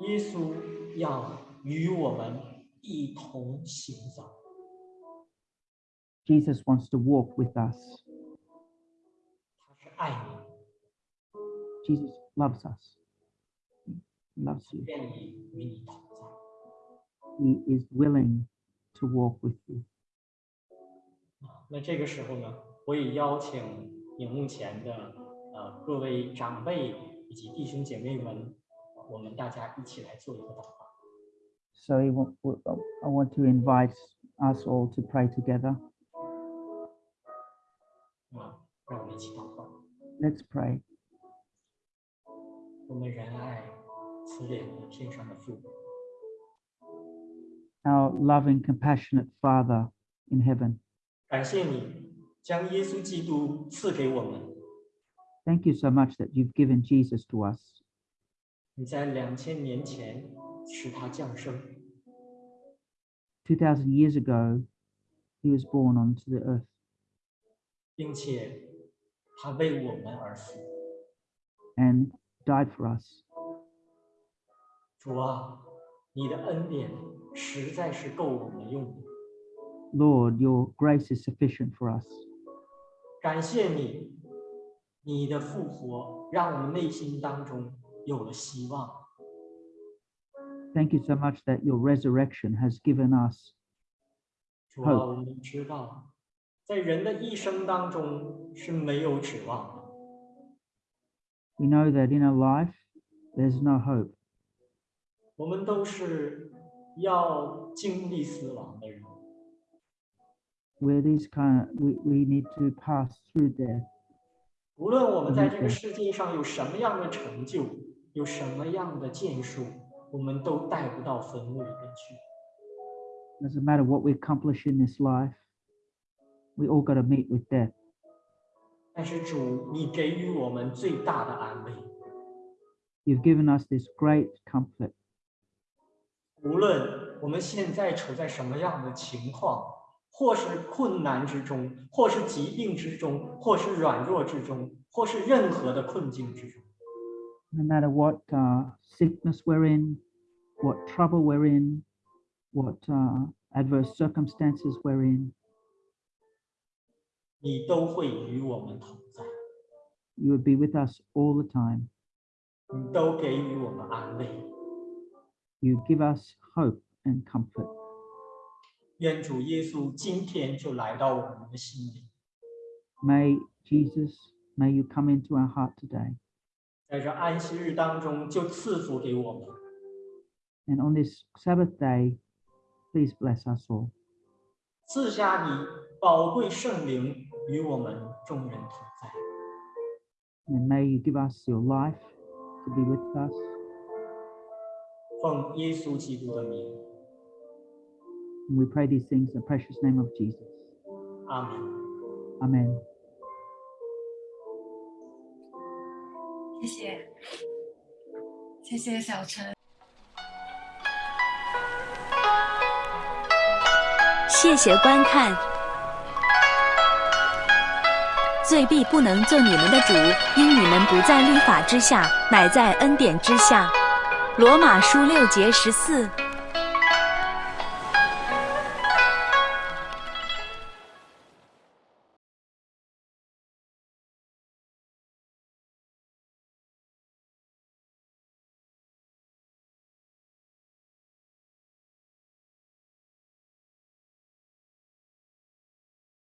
耶稣要与我们一同行走， Jesus wants to walk with us. 他是爱你， Jesus loves us. He loves you. 愿意与你同在。 He is willing to walk with you. 那这个时候呢，我也邀请荧幕前的呃各位长辈以及弟兄姐妹们，我们大家一起来做一个祷告。 So he wa- w- uh, I want to invite us all to pray together. 啊，让我们一起祷告。 Let's pray. 我们仁爱慈怜的天上的父， Our loving, compassionate Father in heaven, 感谢你将耶稣基督赐给我们。 thank you so much that you've given Jesus to us. 你在两千年前使他降生， 2,000 years ago, he was born onto the earth, 并且他为我们而死。 and died for us. 主啊，你的恩典实在是够我们用的。 Lord, your grace is sufficient for us. 感谢你，你的复活让我们内心当中有了希望。 Thank you so much that your resurrection has given us 主啊， Hope 我们知道， 在人的一生当中是没有指望的。We know that in our life, there's no hope. 我们都是要经历死亡的人。Where these kind of, we, we need to pass through death. 无论我们在这个世界上有什么样的成就，有什么样的建树，我们都带不到坟墓里面去。Doesn't matter what we accomplish in this life, we all got to meet with death. 但是主，你给予我们最大的安慰， You've given us this great comfort. 无论我们现在处在什么样的情况，或是困难之中，或是疾病之中，或是软弱之中，或是任何的困境之中， No matter what uh, sickness we're in, what trouble we're in, what uh, adverse circumstances we're in, 你都会与我们同在， you would be with us all the time. 你都给予我们安慰。 You give us hope and comfort. 愿主耶稣今天就来到我们的心里， May Jesus, may you come into our heart today. 在这安息日当中就赐福给我们。 And on this Sabbath day, please bless us all. 赐下你宝贵圣灵 与我们众人同在。 And may you give us your life to be with us. 奉耶稣基督的名， And we pray these things in the precious name of Jesus. 阿门。 Amen. 谢谢，谢谢小陈。谢谢观看。 罪必不能做你们的主，因你们不在律法之下，乃在恩典之下。罗马书六节十四。